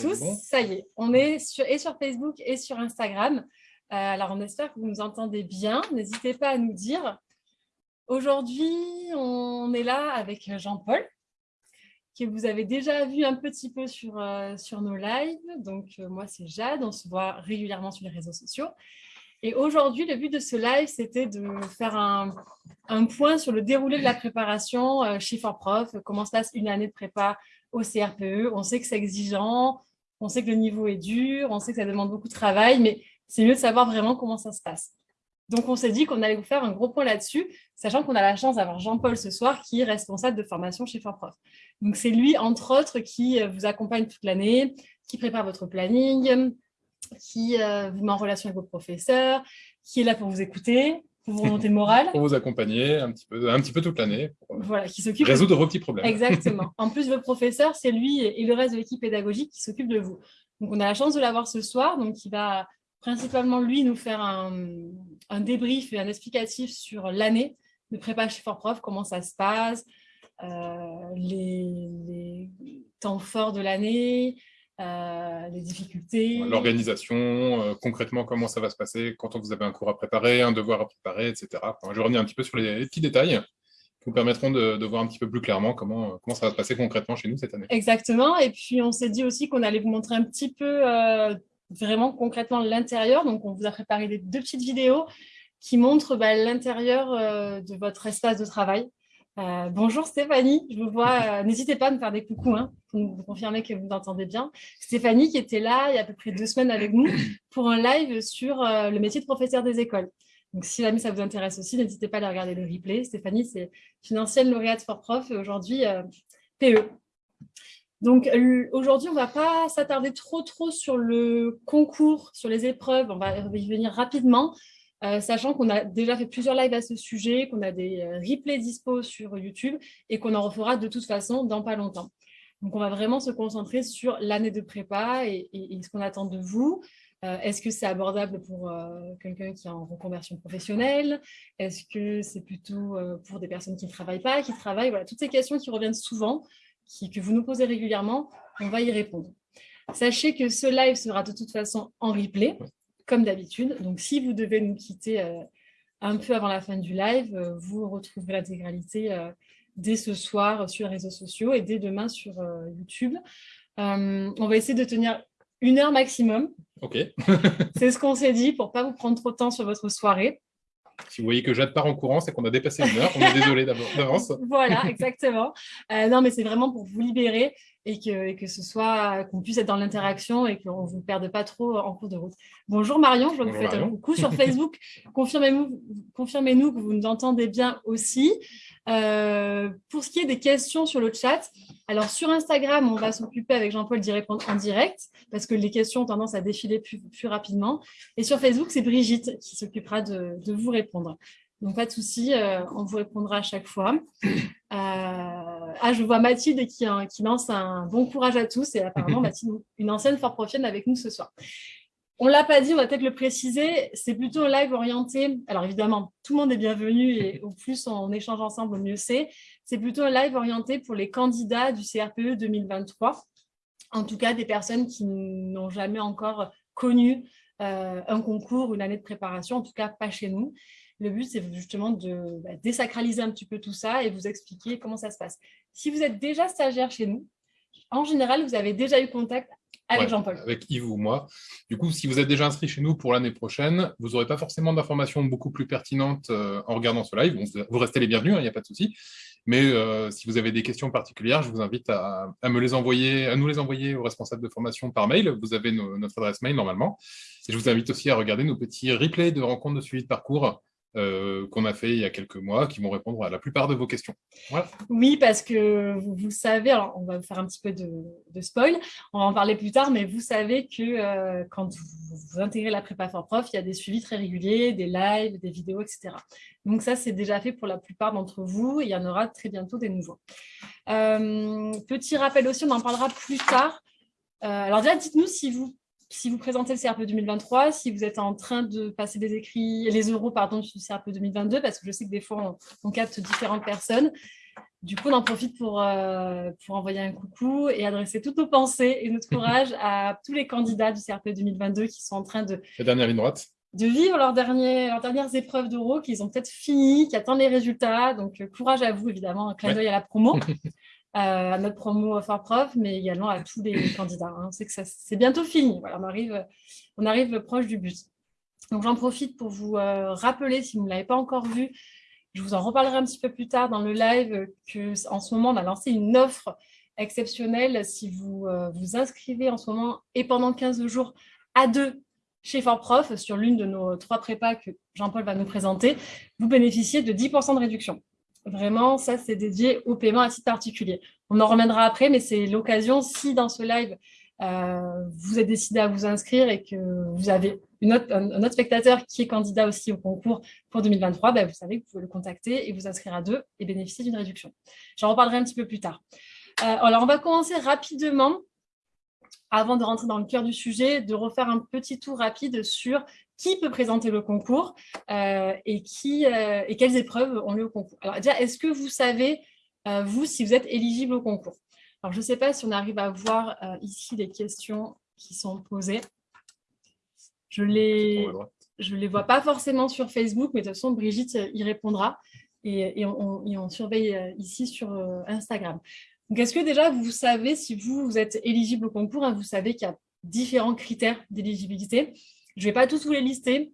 tous, ça y est, on est sur, et sur Facebook et sur Instagram. Euh, alors, on espère que vous nous entendez bien. N'hésitez pas à nous dire. Aujourd'hui, on est là avec Jean-Paul, que vous avez déjà vu un petit peu sur, euh, sur nos lives. Donc, euh, moi, c'est Jade. On se voit régulièrement sur les réseaux sociaux. Et aujourd'hui, le but de ce live, c'était de faire un, un, point sur le déroulé de la préparation chez Prof, comment se passe une année de prépa au CRPE. On sait que c'est exigeant, on sait que le niveau est dur, on sait que ça demande beaucoup de travail, mais c'est mieux de savoir vraiment comment ça se passe. Donc, on s'est dit qu'on allait vous faire un gros point là-dessus, sachant qu'on a la chance d'avoir Jean-Paul ce soir, qui est responsable de formation chez Prof. Donc, c'est lui, entre autres, qui euh, vous accompagne toute l'année, qui prépare votre planning, qui euh, vous met en relation avec vos professeurs, qui est là pour vous écouter, pour vous remonter le moral. pour vous accompagner un petit peu, un petit peu toute l'année. Voilà, qui s'occupe résoudre vos petits problèmes. Exactement. En plus, votre professeur, c'est lui et le reste de l'équipe pédagogique qui s'occupe de vous. Donc, on a la chance de l'avoir ce soir. Donc, il va principalement, lui, nous faire un, un débrief et un explicatif sur l'année de prépa chez Fort Prof, comment ça se passe, euh, les, les, temps forts de l'année, euh, les difficultés. L'organisation, euh, concrètement, comment ça va se passer quand vous avez un cours à préparer, un devoir à préparer, etc. je vais revenir un petit peu sur les, petits détails qui vous permettront de, voir un petit peu plus clairement comment, comment ça va se passer concrètement chez nous cette année. Exactement. Et puis, on s'est dit aussi qu'on allait vous montrer un petit peu euh, vraiment concrètement l'intérieur. Donc, on vous a préparé des deux petites vidéos qui montrent bah, l'intérieur de votre espace de travail. Euh, bonjour Stéphanie, je vous vois, euh, n'hésitez pas à me faire des coucous hein, pour vous confirmer que vous m'entendez bien. Stéphanie qui était là il y a à peu près deux semaines avec nous pour un live sur euh, le métier de professeur des écoles. Donc si jamais ça vous intéresse aussi, n'hésitez pas à aller regarder le replay. Stéphanie, c'est une ancienne lauréate for prof et aujourd'hui PE. Donc aujourd'hui, on ne va pas s'attarder trop trop sur le concours, sur les épreuves, on va y venir rapidement. Euh, sachant qu'on a déjà fait plusieurs lives à ce sujet, qu'on a des euh, replays dispo sur YouTube et qu'on en refera de toute façon dans pas longtemps. Donc, on va vraiment se concentrer sur l'année de prépa et, ce qu'on attend de vous. Euh, est-ce que c'est abordable pour quelqu'un qui est en reconversion professionnelle? Est-ce que c'est plutôt pour des personnes qui ne travaillent pas, qui travaillent? Voilà, toutes ces questions qui reviennent souvent, que vous nous posez régulièrement, on va y répondre. Sachez que ce live sera de toute façon en replay comme d'habitude. Donc, si vous devez nous quitter euh, un peu avant la fin du live, euh, vous retrouverez l'intégralité euh, dès ce soir sur les réseaux sociaux et dès demain sur YouTube. on va essayer de tenir une heure maximum. Ok. C'est ce qu'on s'est dit pour ne pas vous prendre trop de temps sur votre soirée. Si vous voyez que Jade part en courant, c'est qu'on a dépassé une heure. On est désolé d'avance. voilà, exactement. non, mais c'est vraiment pour vous libérer et que, que ce soit qu'on puisse être dans l'interaction et qu'on ne vous perde pas trop en cours de route. Bonjour Marion, je vois que vous faites un coucou sur Facebook. Confirmez-nous confirmez que vous nous entendez bien aussi. Euh, pour ce qui est des questions sur le chat, alors sur Instagram, on va s'occuper avec Jean-Paul d'y répondre en direct parce que les questions ont tendance à défiler plus, plus rapidement. Et sur Facebook, c'est Brigitte qui s'occupera de, de, vous répondre. Donc, pas de souci, euh, on vous répondra à chaque fois. Euh, ah, je vois Mathilde qui, qui, lance un bon courage à tous et apparemment Mathilde, une ancienne fort profienne avec nous ce soir. On ne l'a pas dit, on va peut-être le préciser, c'est plutôt un live orienté, alors évidemment, tout le monde est bienvenu et au plus on échange ensemble, au mieux c'est. C'est plutôt un live orienté pour les candidats du CRPE 2023, en tout cas des personnes qui n'ont jamais encore connu euh, un concours, une année de préparation, en tout cas pas chez nous. Le but, c'est justement de bah, désacraliser un petit peu tout ça et vous expliquer comment ça se passe. Si vous êtes déjà stagiaire chez nous, en général, vous avez déjà eu contact avec Jean-Paul. Avec Yves ou moi. Du coup, si vous êtes déjà inscrit chez nous pour l'année prochaine, vous n'aurez pas forcément d'informations beaucoup plus pertinentes euh, en regardant ce live. vous restez les bienvenus, il hein, n'y a pas de souci. Mais euh, si vous avez des questions particulières, je vous invite à, me les envoyer, à nous les envoyer aux responsables de formation par mail. Vous avez notre adresse mail normalement. Et je vous invite aussi à regarder nos petits replays de rencontres de suivi de parcours euh, qu'on a fait il y a quelques mois, qui vont répondre à la plupart de vos questions. Oui, parce que vous, savez, alors on va vous faire un petit peu de, spoil, on va en parler plus tard, mais vous savez que euh, quand vous, intégrez la prépa for prof, il y a des suivis très réguliers, des lives, des vidéos, etc. Donc ça, c'est déjà fait pour la plupart d'entre vous, et il y en aura très bientôt des nouveaux. Euh, petit rappel aussi, on en parlera plus tard. alors déjà, dites-nous si vous si vous présentez le CRPE 2023, si vous êtes en train de passer des écrits, les euros pardon, du CRPE 2022, parce que je sais que des fois, on, capte différentes personnes. Du coup, on en profite pour, euh, pour envoyer un coucou et adresser toutes nos pensées et notre courage à tous les candidats du CRP 2022 qui sont en train de... La dernière ligne droite de vivre leurs, derniers, leurs dernières épreuves d'euro qu'ils ont peut-être fini, qui attendent les résultats. Donc, euh, courage à vous, évidemment, un clin d'œil à la promo, à notre promo Fort Prof, mais également à tous les candidats. Hein. On sait que c'est bientôt fini. Voilà, on, arrive, on arrive proche du but. Donc, j'en profite pour vous rappeler, si vous ne l'avez pas encore vu, je vous en reparlerai un petit peu plus tard dans le live qu'en ce moment, on a lancé une offre exceptionnelle si vous euh, vous inscrivez en ce moment et pendant 15 jours à deux chez Fort Prof sur l'une de nos trois prépas que Jean-Paul va nous présenter, vous bénéficiez de 10% de réduction. Vraiment, ça, c'est dédié au paiement à titre particulier. On en reviendra après, mais c'est l'occasion, si dans ce live, euh, vous êtes décidé à vous inscrire et que vous avez un, autre spectateur qui est candidat aussi au concours pour 2023, ben vous savez que vous pouvez le contacter et vous inscrire à deux et bénéficier d'une réduction. J'en reparlerai un petit peu plus tard. Euh, alors, on va commencer rapidement, avant de rentrer dans le cœur du sujet, de refaire un petit tour rapide sur qui peut présenter le concours euh, et, qui, et quelles épreuves ont lieu au concours. Alors déjà, est-ce que vous savez, vous, si vous êtes éligible au concours? Alors, je ne sais pas si on arrive à voir euh, ici les questions qui sont posées. Je ne les, je les vois pas forcément sur Facebook, mais de toute façon, Brigitte euh, y répondra. Et, on, surveille euh, ici sur Instagram. Donc, est-ce que déjà, vous savez, si vous, vous êtes éligible au concours, hein, vous savez qu'il y a différents critères d'éligibilité. Je ne vais pas tous vous les lister,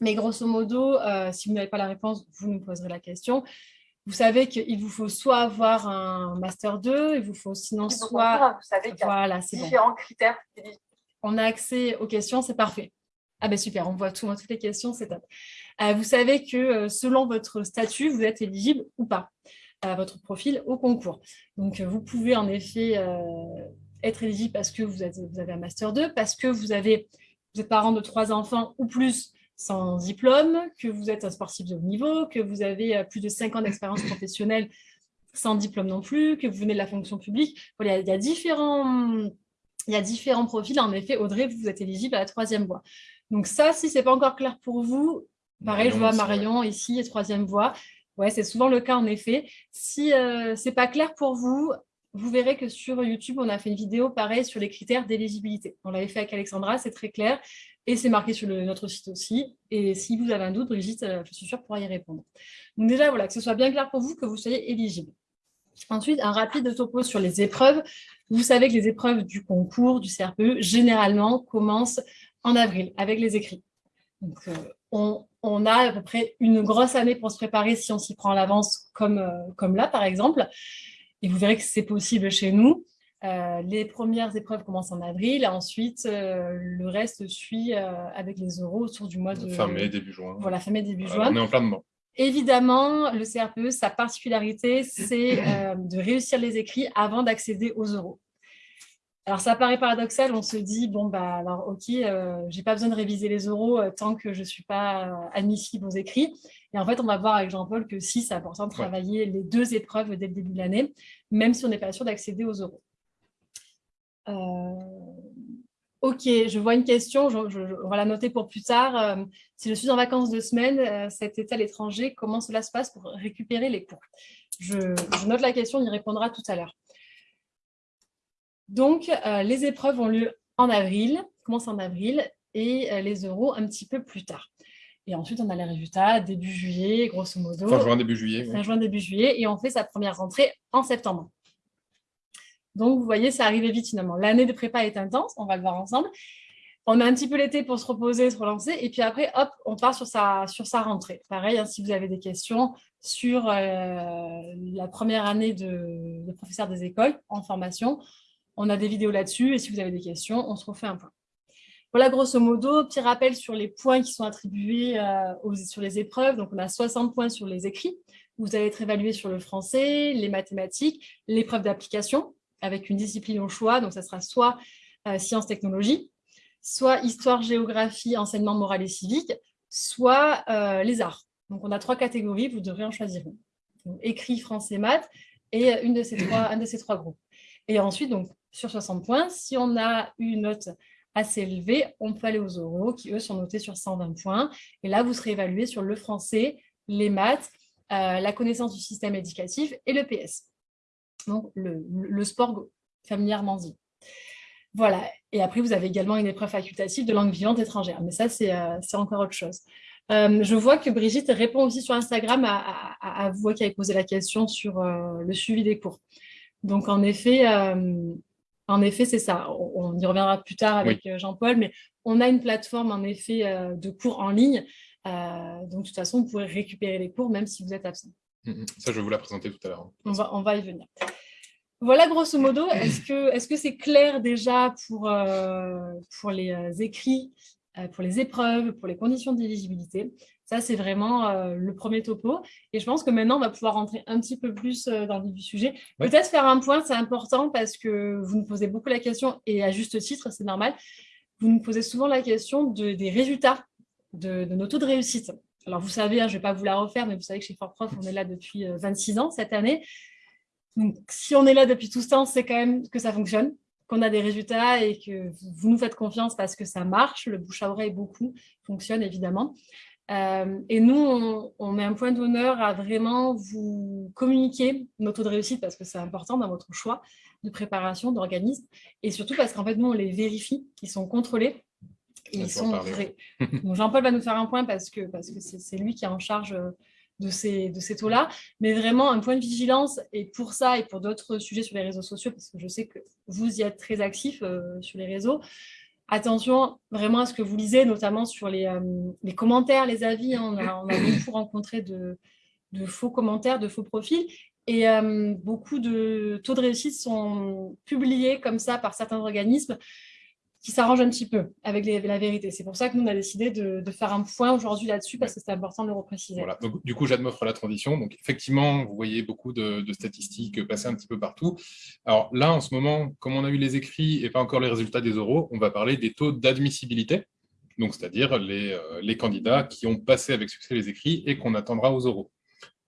mais grosso modo, si vous n'avez pas la réponse, vous nous poserez la question. Vous savez qu'il vous faut soit avoir un Master 2, il vous faut sinon soit... Vous savez qu'il y a voilà, différents critères. On a accès aux questions, c'est parfait. Ah ben super, on voit tout, toutes les questions, c'est top. Euh, vous savez que euh, selon votre statut, vous êtes éligible ou pas à votre profil au concours. Donc vous pouvez en effet euh, être éligible parce que vous avez, vous avez un Master 2, parce que vous, avez, vous êtes parent de trois enfants ou plus, sans diplôme, que vous êtes un sportif de haut niveau, que vous avez euh, plus de 5 ans d'expérience professionnelle sans diplôme non plus, que vous venez de la fonction publique. Voilà, il y a différents, il y a différents profils. En effet, Audrey, vous êtes éligible à la troisième voie. Donc ça, si ce n'est pas encore clair pour vous, pareil, je vois Marion ici, troisième voie. Ouais, c'est souvent le cas en effet. Si euh, ce n'est pas clair pour vous, vous verrez que sur YouTube, on a fait une vidéo pareil sur les critères d'éligibilité. On l'avait fait avec Alexandra, c'est très clair. Et c'est marqué sur notre site aussi. Et si vous avez un doute, Brigitte, euh, je suis sûre, pourra y répondre. Donc déjà, voilà, que ce soit bien clair pour vous, que vous soyez éligible. Ensuite, un rapide topo sur les épreuves. Vous savez que les épreuves du concours, du CRPE, généralement commencent en avril, avec les écrits. Donc, euh, on, a à peu près une grosse année pour se préparer si on s'y prend à l'avance, comme, euh, comme là, par exemple. Et vous verrez que c'est possible chez nous. Euh, les premières épreuves commencent en avril, ensuite euh, le reste suit euh, avec les euros autour du mois de... Fin mai, début juin. Voilà, fin mai, début juin. On est en plein dedans. Évidemment, le CRPE, sa particularité, c'est de réussir les écrits avant d'accéder aux euros. Alors, ça paraît paradoxal, on se dit, bon, bah, alors, ok, je n'ai pas besoin de réviser les euros tant que je ne suis pas admissible aux écrits. Et en fait, on va voir avec Jean-Paul que si, c'est important de travailler les deux épreuves dès le début de l'année, même si on n'est pas sûr d'accéder aux euros. Euh, ok, je vois une question, on va la noter pour plus tard. Euh, si je suis en vacances de semaine, euh, cet été à l'étranger, comment cela se passe pour récupérer les cours? Je, note la question, on y répondra tout à l'heure. Donc, les épreuves ont lieu en avril, commencent en avril, et les euros un petit peu plus tard. Et ensuite, on a les résultats début juillet, grosso modo. Fin juin, début juillet. Fin juin, début juillet, et on fait sa première rentrée en septembre. Donc, vous voyez, ça arrivait vite finalement. L'année de prépa est intense, on va le voir ensemble. On a un petit peu l'été pour se reposer, se relancer, et puis après, hop, on part sur sa, sur sa rentrée. Pareil, hein, si vous avez des questions sur euh, la première année de, de, professeur des écoles en formation, on a des vidéos là-dessus, et si vous avez des questions, on se refait un point. Voilà, grosso modo, petit rappel sur les points qui sont attribués euh, sur les épreuves. Donc, on a 60 points sur les écrits. Vous allez être évalué sur le français, les mathématiques, l'épreuve d'application, avec une discipline au choix. Donc, ça sera soit euh, sciences-technologies, soit histoire-géographie, enseignement moral et civique, soit euh, les arts. Donc, on a trois catégories, vous devrez en choisir une. écrit, français, maths, et une de ces trois, un de ces trois groupes. Et ensuite, donc, sur 60 points, si on a une note assez élevée, on peut aller aux oraux, qui eux sont notés sur 120 points. Et là, vous serez évalué sur le français, les maths, la connaissance du système éducatif et le PS. Donc, le, sport familièrement dit. Voilà. Et après, vous avez également une épreuve facultative de langue vivante étrangère. Mais ça, c'est encore autre chose. je vois que Brigitte répond aussi sur Instagram à, vous qui avez posé la question sur le suivi des cours. Donc, en effet, en effet, c'est ça. On, y reviendra plus tard avec euh, Jean-Paul, mais on a une plateforme en effet euh, de cours en ligne. Euh, donc, de toute façon, vous pourrez récupérer les cours même si vous êtes absent. Mmh, mmh. Ça, je vais vous la présenter tout à l'heure. On va, on va y venir. Voilà, grosso modo, est-ce que c'est -ce c'est clair déjà pour, pour les écrits, pour les épreuves, pour les conditions d'éligibilité ça, c'est vraiment euh, le premier topo. Et je pense que maintenant, on va pouvoir rentrer un petit peu plus euh, dans le vif du sujet. Peut-être faire un point, c'est important parce que vous nous posez beaucoup la question, et à juste titre, c'est normal. Vous nous posez souvent la question des résultats de, nos taux de réussite. Alors, vous savez, hein, je ne vais pas vous la refaire, mais vous savez que chez Fort Prof, on est là depuis 26 euh, ans cette année. Donc, si on est là depuis tout ce temps, c'est quand même que ça fonctionne, qu'on a des résultats et que vous nous faites confiance parce que ça marche. Le bouche à oreille, beaucoup, fonctionne évidemment. Euh, et nous, on, met un point d'honneur à vraiment vous communiquer nos taux de réussite parce que c'est important dans votre choix de préparation d'organisme. Et surtout parce qu'en fait, nous, on les vérifie, ils sont contrôlés et ils sont vrais. Jean-Paul va nous faire un point parce que c'est parce que lui qui est en charge de ces, de ces taux-là. Mais vraiment, un point de vigilance, et pour ça et pour d'autres sujets sur les réseaux sociaux, parce que je sais que vous y êtes très actifs euh, sur les réseaux, attention vraiment à ce que vous lisez, notamment sur les, euh, commentaires, les avis. Hein. On, a, beaucoup rencontré de, faux commentaires, de faux profils. Et euh, beaucoup de taux de réussite sont publiés comme ça par certains organismes qui s'arrange un petit peu avec la vérité. C'est pour ça que nous, on a décidé de, faire un point aujourd'hui là-dessus, parce que c'est important de le repréciser. Voilà. Donc, du coup, j'admofre la transition. Donc, effectivement, vous voyez beaucoup de, statistiques passer un petit peu partout. Alors là, en ce moment, comme on a eu les écrits et pas encore les résultats des oraux, on va parler des taux d'admissibilité, donc c'est-à-dire les, euh, candidats qui ont passé avec succès les écrits et qu'on attendra aux oraux.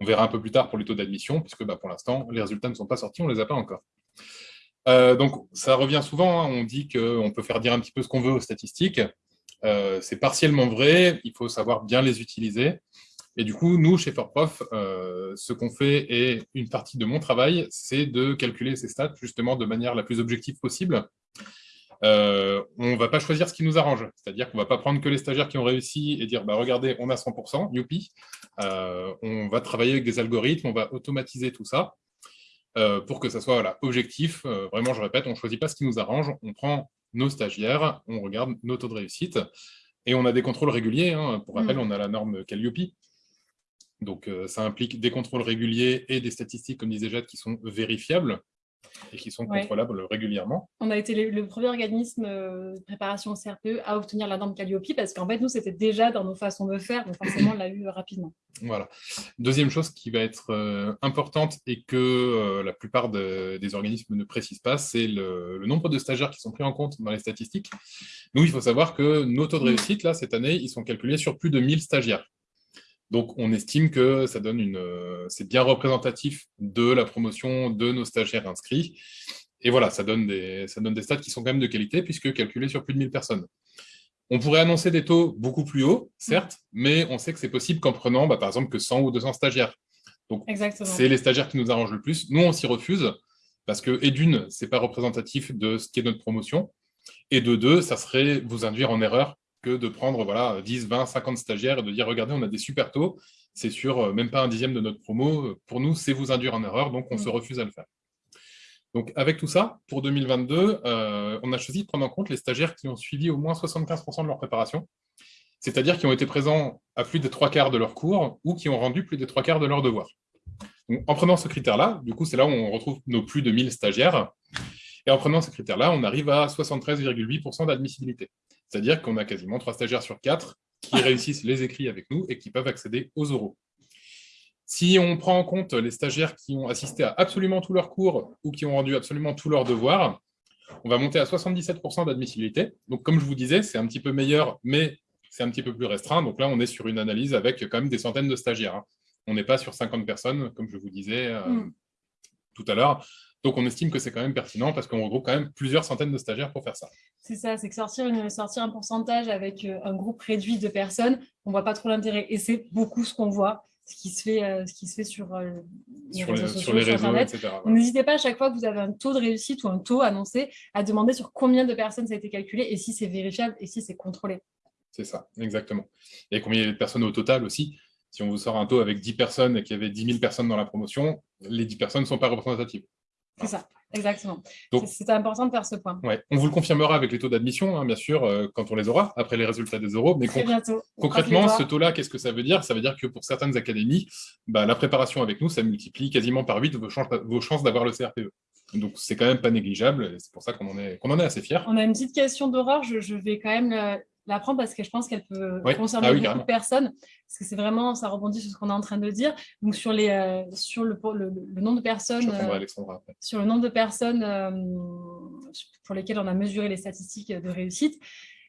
On verra un peu plus tard pour les taux d'admission, puisque bah, pour l'instant, les résultats ne sont pas sortis, on ne les a pas encore. Euh, donc, ça revient souvent, hein. on dit qu'on peut faire dire un petit peu ce qu'on veut aux statistiques. Euh, c'est partiellement vrai, il faut savoir bien les utiliser. Et du coup, nous, chez ForProf, euh, ce qu'on fait, et une partie de mon travail, c'est de calculer ces stats justement de manière la plus objective possible. on ne va pas choisir ce qui nous arrange, c'est-à-dire qu'on ne va pas prendre que les stagiaires qui ont réussi et dire bah, « regardez, on a 100%, youpi On va travailler avec des algorithmes, on va automatiser tout ça. Euh, pour que ça soit voilà, objectif. Euh, vraiment, je répète, on ne choisit pas ce qui nous arrange, on prend nos stagiaires, on regarde nos taux de réussite, et on a des contrôles réguliers. Hein. Pour rappel, mm. on a la norme Calliope. Donc, euh, ça implique des contrôles réguliers et des statistiques, comme disait Jade, qui sont vérifiables et qui sont contrôlables régulièrement. On a été le, premier organisme euh, de préparation au CRPE à obtenir la norme Calliope parce qu'en fait, nous, c'était déjà dans nos façons de faire, donc forcément, on l'a eu rapidement. Voilà. Deuxième chose qui va être euh, importante et que euh, la plupart des organismes ne précisent pas, c'est le, le, nombre de stagiaires qui sont pris en compte dans les statistiques. Nous, il faut savoir que nos taux de réussite, là, cette année, ils sont calculés sur plus de 1000 stagiaires. Donc, on estime que ça donne une, euh, c'est bien représentatif de la promotion de nos stagiaires inscrits. Et voilà, ça donne, des, ça donne des stats qui sont quand même de qualité, puisque calculés sur plus de 1000 personnes. On pourrait annoncer des taux beaucoup plus hauts, certes, mais on sait que c'est possible qu'en prenant, bah, par exemple, que 100 ou 200 stagiaires. Donc, c'est les stagiaires qui nous arrangent le plus. Nous, on s'y refuse, parce que, et d'une, ce n'est pas représentatif de ce qui est notre promotion, et de deux, ça serait vous induire en erreur que de prendre voilà, 10, 20, 50 stagiaires et de dire, regardez, on a des super taux, c'est sur euh, même pas un dixième de notre promo. Pour nous, c'est vous induire en erreur, donc on se mm. refuse à le faire. Donc, avec tout ça, pour 2022, euh, on a choisi de prendre en compte les stagiaires qui ont suivi au moins 75% de leur préparation, c'est-à-dire qui ont été présents à plus des trois quarts de leur cours ou qui ont rendu plus des trois quarts de leurs devoirs. en prenant ce critère-là, du coup, c'est là où on retrouve nos plus de 1000 stagiaires. Et en prenant ce critère-là, on arrive à 73,8% d'admissibilité. C'est-à-dire qu'on a quasiment trois stagiaires sur quatre qui réussissent les écrits avec nous et qui peuvent accéder aux oraux. Si on prend en compte les stagiaires qui ont assisté à absolument tous leurs cours ou qui ont rendu absolument tous leurs devoirs, on va monter à 77% d'admissibilité. Donc, comme je vous disais, c'est un petit peu meilleur, mais c'est un petit peu plus restreint. Donc là, on est sur une analyse avec quand même des centaines de stagiaires. Hein. On n'est pas sur 50 personnes, comme je vous disais euh, hmm. tout à l'heure. Donc, on estime que c'est quand même pertinent parce qu'on regroupe quand même plusieurs centaines de stagiaires pour faire ça. C'est ça, c'est que sortir, une, sortir un pourcentage avec euh, un groupe réduit de personnes, on ne voit pas trop l'intérêt. Et c'est beaucoup ce qu'on voit. ce qui se fait, ce qui se fait sur, les, réseaux sociaux, sur, les réseaux, Internet. N'hésitez pas à chaque fois que vous avez un taux de réussite ou un taux annoncé à demander sur combien de personnes ça a été calculé et si c'est vérifiable et si c'est contrôlé. C'est ça, exactement. Et combien de personnes au total aussi si on vous sort un taux avec 10 personnes et qu'il y avait 10 000 personnes dans la promotion, les 10 personnes ne sont pas représentatives. C'est ça, exactement. C'est important de faire ce point. Ouais. On vous le confirmera avec les taux d'admission, hein, bien sûr, euh, quand on les aura, après les résultats des euros. Mais concrètement, ce taux-là, qu'est-ce que ça veut dire? Ça veut dire que pour certaines académies, bah, la préparation avec nous, ça multiplie quasiment par 8 vos, vos chances d'avoir le CRPE. Donc, c'est quand même pas négligeable, c'est pour ça qu'on en, est, en est assez fiers. On a une petite question d'horreur, je, je, vais quand même la prendre parce que je pense qu'elle peut concerner ah beaucoup de personnes, parce que c'est vraiment, ça rebondit sur ce qu'on est en train de dire. Donc sur, les, euh, sur le, le, nombre de personnes, euh, sur le nombre de personnes euh, pour lesquelles on a mesuré les statistiques de réussite,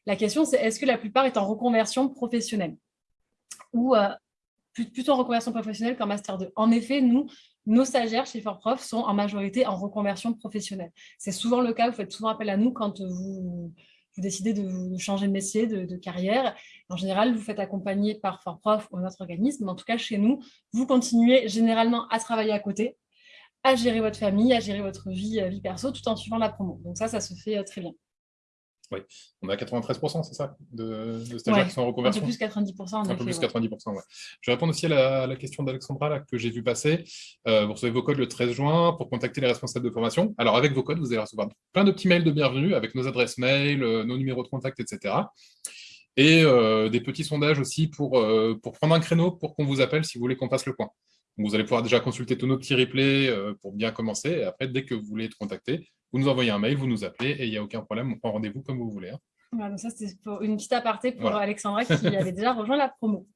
la question c'est est-ce que la plupart est en reconversion professionnelle? Ou plutôt en reconversion professionnelle qu'en master 2 En effet, nous, nos stagiaires chez Fortprof sont en majorité en reconversion professionnelle. C'est souvent le cas, vous faites souvent appel à nous quand vous vous décidez de, changer de métier, de, carrière. En général, vous faites accompagner par Fortprof ou un autre organisme. En tout cas, chez nous, vous continuez généralement à travailler à côté, à gérer votre famille, à gérer votre vie, euh, vie perso, tout en suivant la promo. Donc ça, ça se fait euh, très bien. Oui, on a 93%, c'est ça, de, stagiaires qui sont en reconversion Un peu plus 90%. un peu plus 90%, ouais. Je vais répondre aussi à la, question d'Alexandra que j'ai vu passer. Euh, vous recevez vos codes le 13 juin pour contacter les responsables de formation. Alors, avec vos codes, vous allez recevoir plein de petits mails de bienvenue avec nos adresses mail, euh, nos numéros de contact, etc. Et euh, des petits sondages aussi pour, pour prendre un créneau pour qu'on vous appelle si vous voulez qu'on fasse le point. vous allez pouvoir déjà consulter tous nos petits replays pour bien commencer. Et après, dès que vous voulez être contacté, vous nous envoyez un mail, vous nous appelez et il n'y a aucun problème, on prend rendez-vous comme vous voulez. Hein. ça, c'était une petite aparté pour Alexandra qui avait déjà rejoint la promo.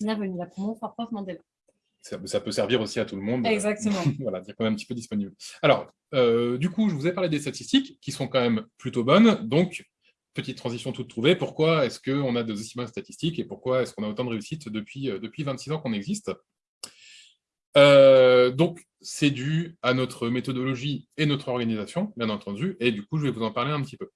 Bienvenue, la promo Prof Mandela. Ça, peut servir aussi à tout le monde. Exactement. voilà, dire qu'on est un petit peu disponible. Alors, euh, du coup, je vous ai parlé des statistiques qui sont quand même plutôt bonnes. Donc, petite transition toute trouvée. Pourquoi est-ce qu'on a de aussi bonnes statistiques et pourquoi est-ce qu'on a autant de réussite depuis, euh, depuis 26 ans qu'on existe? Euh, donc, c'est dû à notre méthodologie et notre organisation, bien entendu, et du coup, je vais vous en parler un petit peu.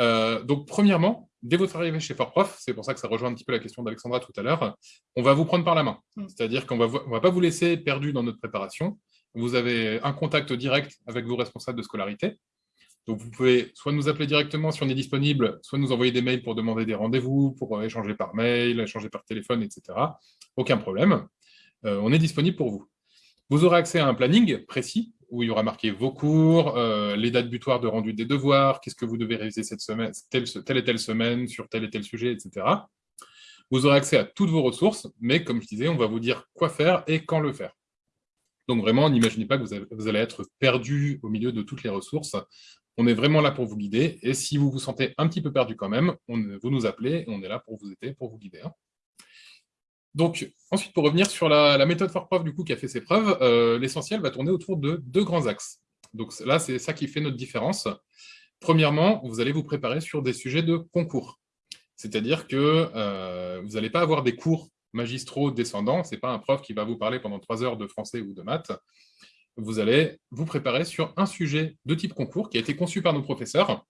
Euh, donc, premièrement, dès votre arrivée chez Fortprof, c'est pour ça que ça rejoint un petit peu la question d'Alexandra tout à l'heure, on va vous prendre par la main. Mm. C'est-à-dire qu'on ne va pas vous laisser perdu dans notre préparation. Vous avez un contact direct avec vos responsables de scolarité. Donc, vous pouvez soit nous appeler directement si on est disponible, soit nous envoyer des mails pour demander des rendez-vous, pour échanger par mail, échanger par téléphone, etc. Aucun problème. Euh, on est disponible pour vous. Vous aurez accès à un planning précis où il y aura marqué vos cours, euh, les dates butoirs de rendu des devoirs, qu'est-ce que vous devez réviser cette semaine, telle, et telle semaine, sur tel et tel sujet, etc. Vous aurez accès à toutes vos ressources, mais comme je disais, on va vous dire quoi faire et quand le faire. Donc vraiment, n'imaginez pas que vous, allez être perdu au milieu de toutes les ressources. On est vraiment là pour vous guider, et si vous vous sentez un petit peu perdu quand même, vous nous appelez, et on est là pour vous aider, pour vous guider. Hein. Donc, ensuite, pour revenir sur la, méthode Fortprof du coup, qui a fait ses preuves, euh, l'essentiel va tourner autour de deux grands axes. Donc là, c'est ça qui fait notre différence. Premièrement, vous allez vous préparer sur des sujets de concours. C'est-à-dire que euh, vous n'allez pas avoir des cours magistraux descendants, ce n'est pas un prof qui va vous parler pendant trois heures de français ou de maths. Vous allez vous préparer sur un sujet de type concours qui a été conçu par nos professeurs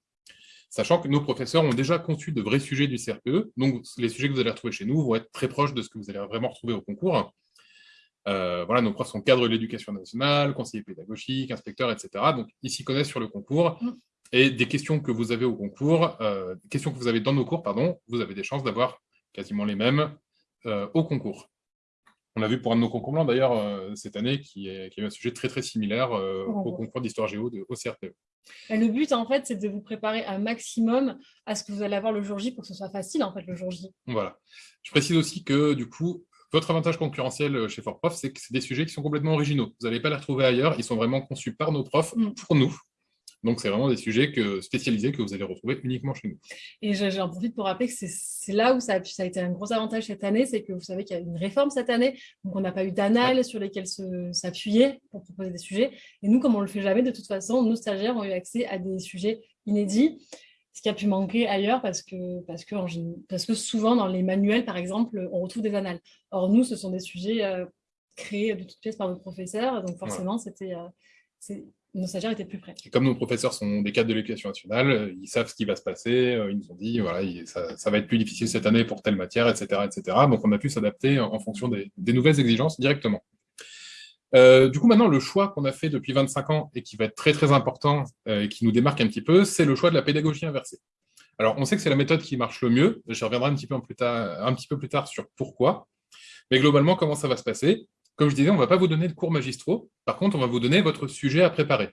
sachant que nos professeurs ont déjà conçu de vrais sujets du CRPE, donc les sujets que vous allez retrouver chez nous vont être très proches de ce que vous allez vraiment retrouver au concours. Euh, voilà, nos profs sont cadres de l'éducation nationale, conseillers pédagogiques, inspecteurs, etc. Donc, ils s'y connaissent sur le concours. Mm. Et des questions que vous avez au concours, euh, questions que vous avez dans nos cours, pardon, vous avez des chances d'avoir quasiment les mêmes euh, au concours. On a vu pour un de nos concours blancs, d'ailleurs, cette année, qui, est, qui a eu un sujet très très similaire au concours d'histoire géo de, au CRPE. Le but, en fait, c'est de vous préparer un maximum à ce que vous allez avoir le jour J pour que ce soit facile, en fait, le jour J. Voilà. Je précise aussi que, du coup, votre avantage concurrentiel euh, chez Fortprof, c'est que c'est des sujets qui sont complètement originaux. Vous n'allez pas les retrouver ailleurs. Ils sont vraiment conçus par nos profs mm. pour nous. Donc, c'est vraiment des sujets que, spécialisés que vous allez retrouver uniquement chez nous. Et j'en profite pour rappeler que c'est là où ça a, ça a, été un gros avantage cette année, c'est que vous savez qu'il y a une réforme cette année, donc on n'a pas eu d'annales sur lesquelles s'appuyer pour proposer des sujets. Et nous, comme on ne le fait jamais, de toute façon, nos stagiaires ont eu accès à des sujets inédits, ce qui a pu manquer ailleurs parce que, parce que, parce que souvent, dans les manuels, par exemple, on retrouve des annales. Or, nous, ce sont des sujets euh, créés de toutes pièces par nos professeurs, donc forcément, c'était... Euh, nos stagiaires étaient plus prêts. Et comme nos professeurs sont des cadres de l'éducation nationale, ils savent ce qui va se passer, ils nous ont dit, voilà, ça, va être plus difficile cette année pour telle matière, etc. etc. Donc, on a pu s'adapter en, fonction des, nouvelles exigences directement. du coup, maintenant, le choix qu'on a fait depuis 25 ans et qui va être très, très important et qui nous démarque un petit peu, c'est le choix de la pédagogie inversée. Alors, on sait que c'est la méthode qui marche le mieux. Je reviendrai un petit, peu plus tard, un petit peu plus tard sur pourquoi. Mais globalement, comment ça va se passer? Comme je disais, on ne va pas vous donner de cours magistraux. Par contre, on va vous donner votre sujet à préparer.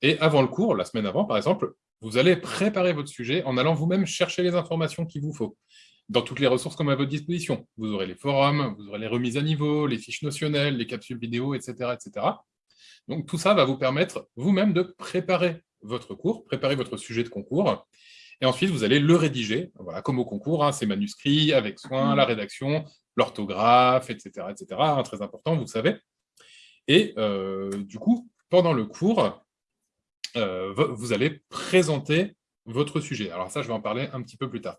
Et avant le cours, la semaine avant, par exemple, vous allez préparer votre sujet en allant vous-même chercher les informations qu'il vous faut. Dans toutes les ressources qu'on met à votre disposition. Vous aurez les forums, vous aurez les remises à niveau, les fiches notionnelles, les capsules vidéo, etc. etc. Donc tout ça va vous permettre vous-même de préparer votre cours, préparer votre sujet de concours, et ensuite, vous allez le rédiger, voilà, comme au concours, hein, ces manuscrits avec soin, la rédaction, l'orthographe, etc., etc. Hein, très important, vous le savez. Et euh, du coup, pendant le cours, euh, vous allez présenter votre sujet. Alors ça, je vais en parler un petit peu plus tard.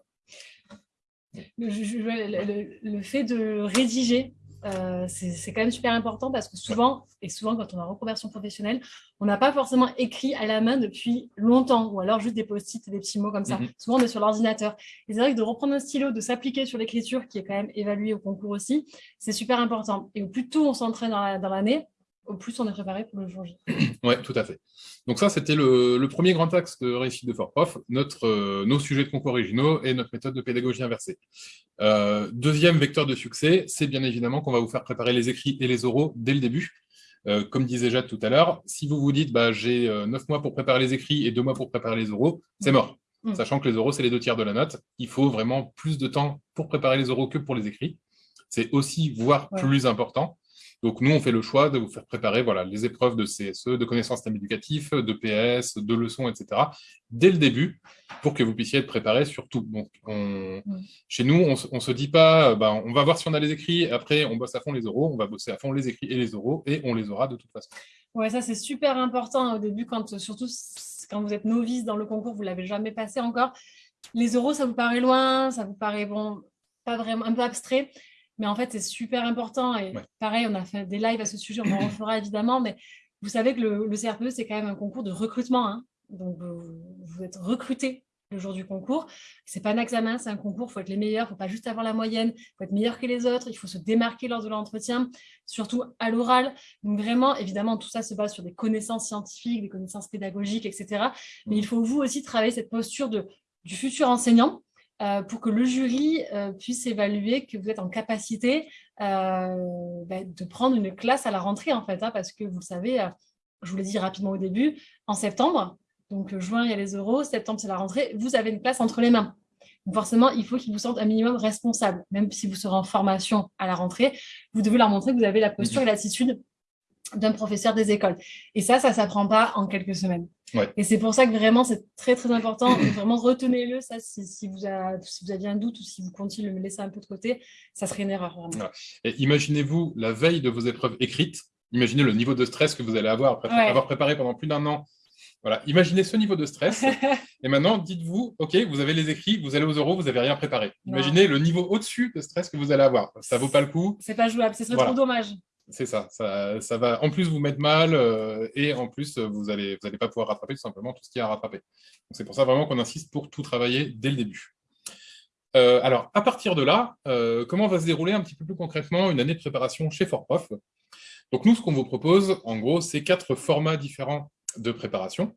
le fait de rédiger euh, c'est quand même super important parce que souvent, et souvent quand on est en reconversion professionnelle, on n'a pas forcément écrit à la main depuis longtemps, ou alors juste des post-it, des petits mots comme ça. Mhm. Souvent, on est sur l'ordinateur. Et c'est vrai que de reprendre un stylo, de s'appliquer sur l'écriture, qui est quand même évaluée au concours aussi, c'est super important. Et au plus tôt on s'entraîne dans l'année, au plus on est préparé pour le jour J. Oui, tout à fait. Donc ça, c'était le, premier grand axe de réussite de Fort Prof, notre, euh, nos sujets de concours originaux et notre méthode de pédagogie inversée. Euh, deuxième vecteur de succès, c'est bien évidemment qu'on va vous faire préparer les écrits et les oraux dès le début. Euh, comme disait Jade tout à l'heure, si vous vous dites bah, j'ai neuf mois pour préparer les écrits et deux mois pour préparer les oraux, c'est mort. Mm. Sachant que les oraux, c'est les deux tiers de la note. Il faut vraiment plus de temps pour préparer les oraux que pour les écrits. C'est aussi, voire plus important. Donc, nous, on fait le choix de vous faire préparer voilà, les épreuves de CSE, de connaissances système éducatif, de PS, de leçons, etc., dès le début, pour que vous puissiez être préparé sur tout. Donc, chez nous, on ne se dit pas, bah, on va voir si on a les écrits, après, on bosse à fond les oraux, on va bosser à fond les écrits et les oraux, et on les aura de toute façon. Oui, ça, c'est super important au début, quand, surtout quand vous êtes novice dans le concours, vous ne l'avez jamais passé encore. Les oraux, ça vous paraît loin, ça vous paraît bon, pas vraiment, un peu abstrait. Mais en fait, c'est super important. Et pareil, on a fait des lives à ce sujet, on en refera évidemment. Mais vous savez que le, CRPE, c'est quand même un concours de recrutement. Hein. Donc, vous, êtes recruté le jour du concours. Ce n'est pas un examen, c'est un concours. Il faut être les meilleurs. Il ne faut pas juste avoir la moyenne. Il faut être meilleur que les autres. Il faut se démarquer lors de l'entretien, surtout à l'oral. Donc, vraiment, évidemment, tout ça se base sur des connaissances scientifiques, des connaissances pédagogiques, etc. Mais il faut vous aussi travailler cette posture de, du futur enseignant pour que le jury euh, puisse évaluer que vous êtes en capacité euh, bah, de prendre une classe à la rentrée, en fait, hein, parce que vous savez, je vous l'ai dit rapidement au début, en septembre, donc juin, il y a les euros, septembre, c'est la rentrée, vous avez une classe entre les mains. forcément, il faut qu'ils vous sentent un minimum responsable, même si vous serez en formation à la rentrée, vous devez leur montrer que vous avez la posture et l'attitude d'un professeur des écoles. Et ça, ça ne s'apprend pas en quelques semaines. Et c'est pour ça que vraiment, c'est très, très important. vraiment, retenez-le, ça, si, vous aviez un doute ou si vous continuez de le laisser un peu de côté, ça serait une erreur. Imaginez-vous la veille de vos épreuves écrites, imaginez le niveau de stress que vous allez avoir après avoir préparé pendant plus d'un an. Voilà, imaginez ce niveau de stress. et maintenant, dites-vous, OK, vous avez les écrits, vous allez aux euros, vous n'avez rien préparé. Imaginez le niveau au-dessus de stress que vous allez avoir. Ça ne vaut pas le coup. C'est pas jouable, ce serait trop dommage. C'est ça, ça, va en plus vous mettre mal euh, et en plus vous n'allez vous allez pas pouvoir rattraper tout simplement tout ce qu'il y a à rattraper. C'est pour ça vraiment qu'on insiste pour tout travailler dès le début. Euh, alors, à partir de là, euh, comment va se dérouler un petit peu plus concrètement une année de préparation chez Fortprof Donc nous, ce qu'on vous propose, en gros, c'est quatre formats différents de préparation.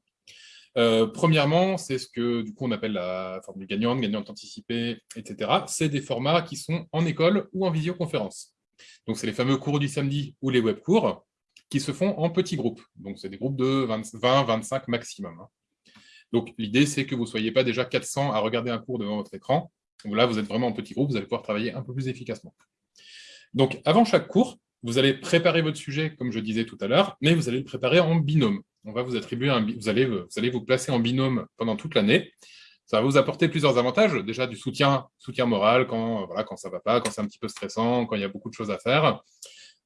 premièrement, c'est ce que du coup on appelle la formule gagnante, gagnante anticipée, etc. C'est des formats qui sont en école ou en visioconférence. Donc, c'est les fameux cours du samedi ou les web cours qui se font en petits groupes. Donc, c'est des groupes de 20, 25 maximum. Hein. Donc, l'idée, c'est que vous ne soyez pas déjà 400 à regarder un cours devant votre écran. Là, vous êtes vraiment en petits groupes, vous allez pouvoir travailler un peu plus efficacement. Donc, avant chaque cours, vous allez préparer votre sujet, comme je disais tout à l'heure, mais vous allez le préparer en binôme. On va vous attribuer un, vous allez vous placer en binôme pendant toute l'année ça va vous apporter plusieurs avantages. Déjà du soutien, soutien moral quand, voilà, quand ça ne va pas, quand c'est un petit peu stressant, quand il y a beaucoup de choses à faire.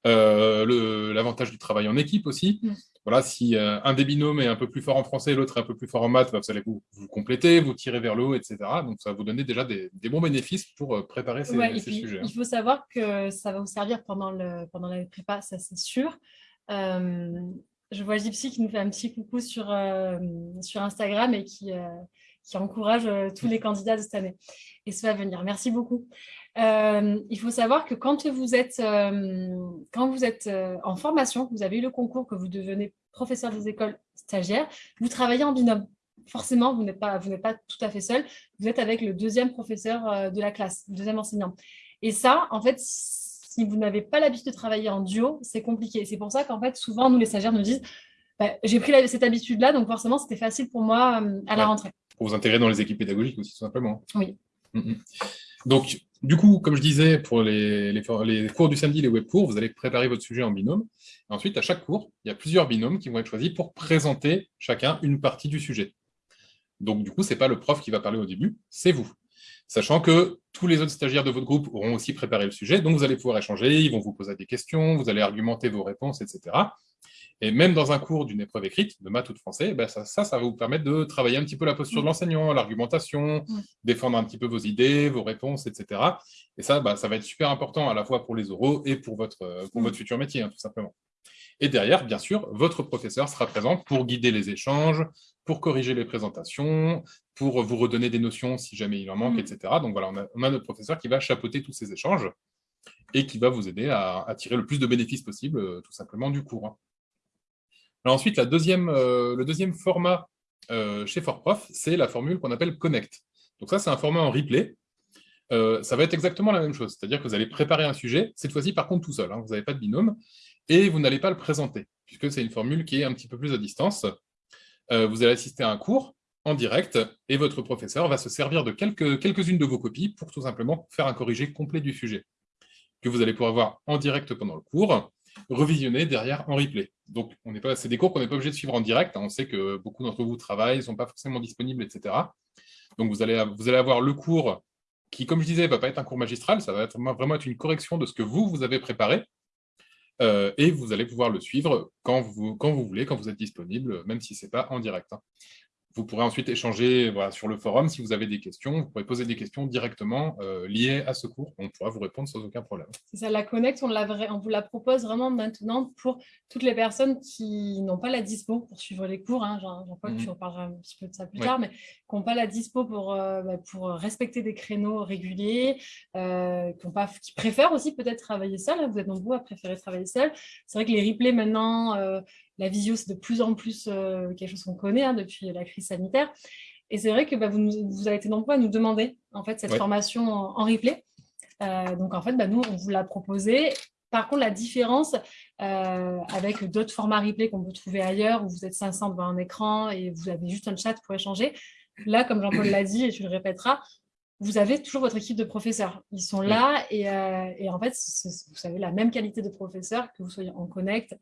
Euh, l'avantage du travail en équipe aussi. Mm. Voilà, si euh, un des binômes est un peu plus fort en français, l'autre est un peu plus fort en maths, bah, vous allez vous, vous compléter, vous tirer vers le haut, etc. Donc, ça va vous donner déjà des, bons bénéfices pour euh, préparer ces, sujets. Hein. Il faut savoir que ça va vous servir pendant, le, pendant la prépa, ça c'est sûr. Je vois Gypsy qui nous fait un petit coucou sur, sur Instagram et qui, qui encourage tous les candidats de cette année. Et ça va venir. Merci beaucoup. il faut savoir que quand vous êtes, quand vous êtes en formation, vous avez eu le concours, que vous devenez professeur des écoles stagiaires, vous travaillez en binôme forcément, vous n'êtes pas, pas tout à fait seul. Vous êtes avec le deuxième professeur euh, de la classe, le deuxième enseignant. Et ça, en fait, si vous n'avez pas l'habitude de travailler en duo, c'est compliqué. C'est pour ça qu'en fait, souvent, nous, les stagiaires nous disent bah, j'ai pris cette habitude-là, donc forcément, c'était facile pour moi euh, à la rentrée. Pour vous intégrer dans les équipes pédagogiques aussi, tout simplement. Oui. Mm, mm. Donc, du coup, comme je disais, pour les, les, cours du samedi, les web cours, vous allez préparer votre sujet en binôme. ensuite, à chaque cours, il y a plusieurs binômes qui vont être choisis pour présenter chacun une partie du sujet. Donc, du coup, ce n'est pas le prof qui va parler au début, c'est vous. Sachant que tous les autres stagiaires de votre groupe auront aussi préparé le sujet, donc vous allez pouvoir échanger, ils vont vous poser des questions, vous allez argumenter vos réponses, etc. Et même dans un cours d'une épreuve écrite, de maths ou de français, ben ça, ça, va vous permettre de travailler un petit peu la posture de l'enseignant, l'argumentation, défendre un petit peu vos idées, vos réponses, etc. Et ça, ben, ça va être super important à la fois pour les oraux et pour votre, pour votre futur métier, hein, tout simplement. Et derrière, bien sûr, votre professeur sera présent pour guider les échanges, pour corriger les présentations, pour vous redonner des notions si jamais il en manque, mm. etc. Donc voilà, on a, notre professeur qui va chapeauter tous ces échanges et qui va vous aider à, tirer le plus de bénéfices possible, euh, tout simplement, du cours. Alors ensuite, euh, le deuxième format euh, chez ForProf, c'est la formule qu'on appelle Connect. Donc ça, c'est un format en replay. ça va être exactement la même chose, c'est-à-dire que vous allez préparer un sujet, cette fois-ci par contre tout seul, hein. vous n'avez pas de binôme, et vous n'allez pas le présenter, puisque c'est une formule qui est un petit peu plus à distance. Euh, vous allez assister à un cours en direct et votre professeur va se servir de quelques-unes de vos copies pour tout simplement faire un corrigé complet du sujet que vous allez pouvoir voir en direct pendant le cours, revisionner derrière en replay. Donc, c'est des cours qu'on n'est pas obligé de suivre en direct. Hein. On sait que beaucoup d'entre vous travaillent, ne sont pas forcément disponibles, etc. Donc, vous allez, avoir le cours qui, comme je disais, ne va pas être un cours magistral, ça va être, vraiment être une correction de ce que vous, vous avez préparé, euh, et vous allez pouvoir le suivre quand vous, quand vous voulez, quand vous êtes disponible, même si ce n'est pas en direct. Hein. Vous pourrez ensuite échanger sur le forum si vous avez des questions. Vous pourrez poser des questions directement euh, liées à ce cours. On pourra vous répondre sans aucun problème. C'est ça, la Connect, on, on, vous la propose vraiment maintenant pour toutes les personnes qui n'ont pas la dispo pour suivre les cours. Hein. Crois que tu en parleras un petit peu de ça plus tard, mais qui n'ont pas la dispo pour, euh, bah, pour respecter des créneaux réguliers, euh, qui, pas, qui préfèrent aussi peut-être travailler seul. Hein. Vous êtes nombreux à préférer travailler seul. C'est vrai que les replays maintenant la visio, c'est de plus en plus euh, quelque chose qu'on connaît hein, depuis la crise sanitaire. Et c'est vrai que bah, vous, vous, avez été nombreux à nous demander en fait, cette formation en, replay. Euh, donc, en fait, bah, nous, on vous l'a proposé. Par contre, la différence euh, avec d'autres formats replay qu'on peut trouver ailleurs, où vous êtes 500 devant un écran et vous avez juste un chat pour échanger, là, comme Jean-Paul l'a dit, et tu le répéteras, vous avez toujours votre équipe de professeurs. Ils sont là et, et en fait, vous avez la même qualité de professeur, que vous soyez en connect,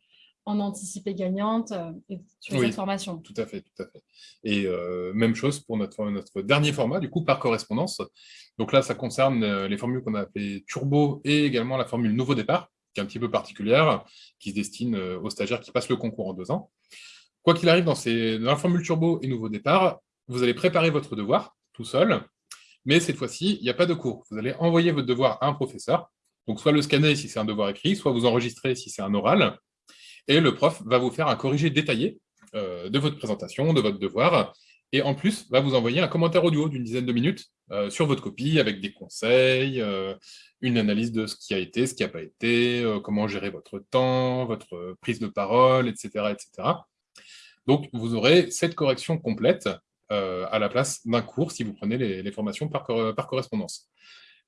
en anticipé gagnante euh, et sur les formations. Tout à fait, tout à fait. Et euh, même chose pour notre, notre dernier format, du coup, par correspondance. Donc là, ça concerne euh, les formules qu'on a appelées turbo et également la formule nouveau départ, qui est un petit peu particulière, qui se destine aux stagiaires qui passent le concours en deux ans. Quoi qu'il arrive, dans, ces, dans la formule turbo et nouveau départ, vous allez préparer votre devoir tout seul, mais cette fois-ci, il n'y a pas de cours. Vous allez envoyer votre devoir à un professeur, donc soit le scanner si c'est un devoir écrit, soit vous enregistrer si c'est un oral, et le prof va vous faire un corrigé détaillé euh, de votre présentation, de votre devoir, et en plus, va vous envoyer un commentaire audio d'une dizaine de minutes euh, sur votre copie, avec des conseils, euh, une analyse de ce qui a été, ce qui n'a pas été, comment gérer votre temps, votre prise de parole, etc. etc. Donc, vous aurez cette correction complète à la place d'un cours si vous prenez les, formations par correspondance.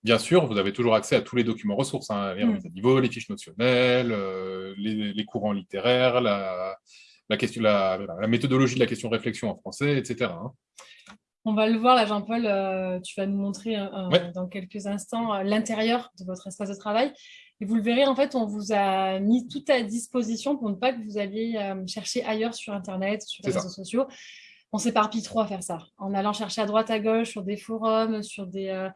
Bien sûr, vous avez toujours accès à tous les documents ressources, hein, les mm. niveaux, les fiches notionnelles, euh, les, courants littéraires, la, question, la, méthodologie de la question réflexion en français, etc. Hein. On va le voir là, Jean-Paul, euh, tu vas nous montrer euh, dans quelques instants l'intérieur de votre espace de travail. Et vous le verrez, en fait, on vous a mis tout à disposition pour ne pas que vous alliez chercher ailleurs sur Internet, sur les réseaux sociaux. On s'éparpille trop à faire ça, en allant chercher à droite, à gauche, sur des forums, sur des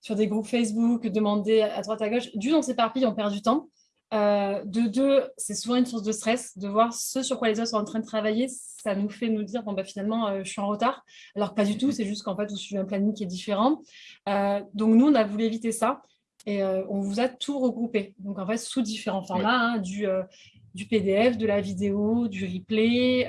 sur des groupes Facebook, demander à droite à gauche. D'une, on s'éparpille, on perd du temps. Euh, de deux, c'est souvent une source de stress de voir ce sur quoi les autres sont en train de travailler. Ça nous fait nous dire, bon, bah, finalement, euh, je suis en retard. Alors pas du tout, c'est juste qu'en fait, vous suivez un planning qui est différent. Euh, donc nous, on a voulu éviter ça. et on vous a tout regroupé. Donc, en fait, sous différents formats, hein, du, du PDF, de la vidéo, du replay,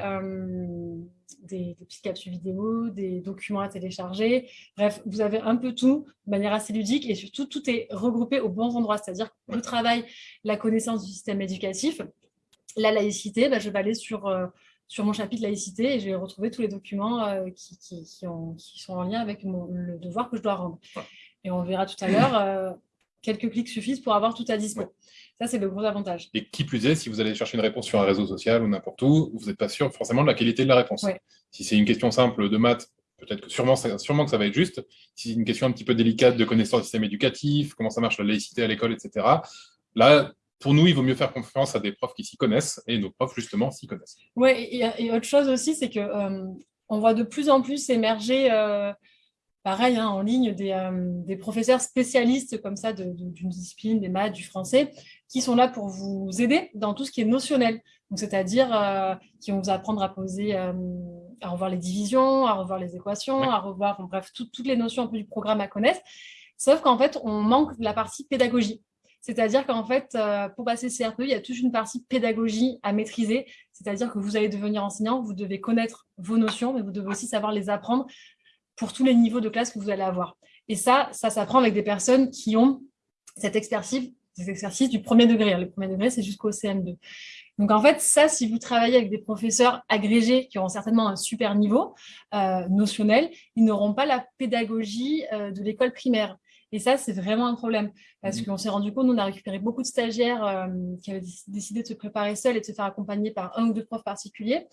des, petites capsules vidéo, des documents à télécharger. Bref, vous avez un peu tout de manière assez ludique et surtout, tout est regroupé au bon endroit. C'est-à-dire le travail, la connaissance du système éducatif, la laïcité, bah, je vais aller sur, euh, sur mon chapitre laïcité et je vais retrouver tous les documents euh, qui, qui, sont en lien avec le devoir que je dois rendre. Et on verra tout à l'heure, euh, quelques clics suffisent pour avoir tout à dispo. Ça, c'est le gros avantage. Et qui plus est, si vous allez chercher une réponse sur un réseau social ou n'importe où, vous n'êtes pas sûr forcément de la qualité de la réponse. Si c'est une question simple de maths, peut-être que sûrement, sûrement que ça va être juste. Si c'est une question un petit peu délicate de connaissance du système éducatif, comment ça marche la laïcité à l'école, etc., là, pour nous, il vaut mieux faire confiance à des profs qui s'y connaissent, et nos profs, justement, s'y connaissent. Oui, et, autre chose aussi, c'est que euh, on voit de plus en plus émerger euh, pareil, hein, en ligne, euh, des, professeurs spécialistes comme ça d'une discipline, des maths, du français, qui sont là pour vous aider dans tout ce qui est notionnel. C'est-à-dire euh, qui vont vous apprendre à poser, euh, à revoir les divisions, à revoir les équations, à revoir, bref, toutes les notions un peu du programme à connaître. Sauf qu'en fait, on manque de la partie pédagogie. C'est-à-dire qu'en fait, pour passer CRPE, il y a toute une partie pédagogie à maîtriser. C'est-à-dire que vous allez devenir enseignant, vous devez connaître vos notions, mais vous devez aussi savoir les apprendre pour tous les niveaux de classe que vous allez avoir. Et ça, ça s'apprend avec des personnes qui ont cette expertise, des exercices du premier degré. Le premier degré, c'est jusqu'au CM2. Donc, en fait, ça, si vous travaillez avec des professeurs agrégés qui auront certainement un super niveau euh, notionnel, ils n'auront pas la pédagogie euh, de l'école primaire. Et ça, c'est vraiment un problème. Parce mmh. qu'on s'est rendu compte, nous, on a récupéré beaucoup de stagiaires euh, qui avaient décidé de se préparer seuls et de se faire accompagner par un ou deux profs particuliers.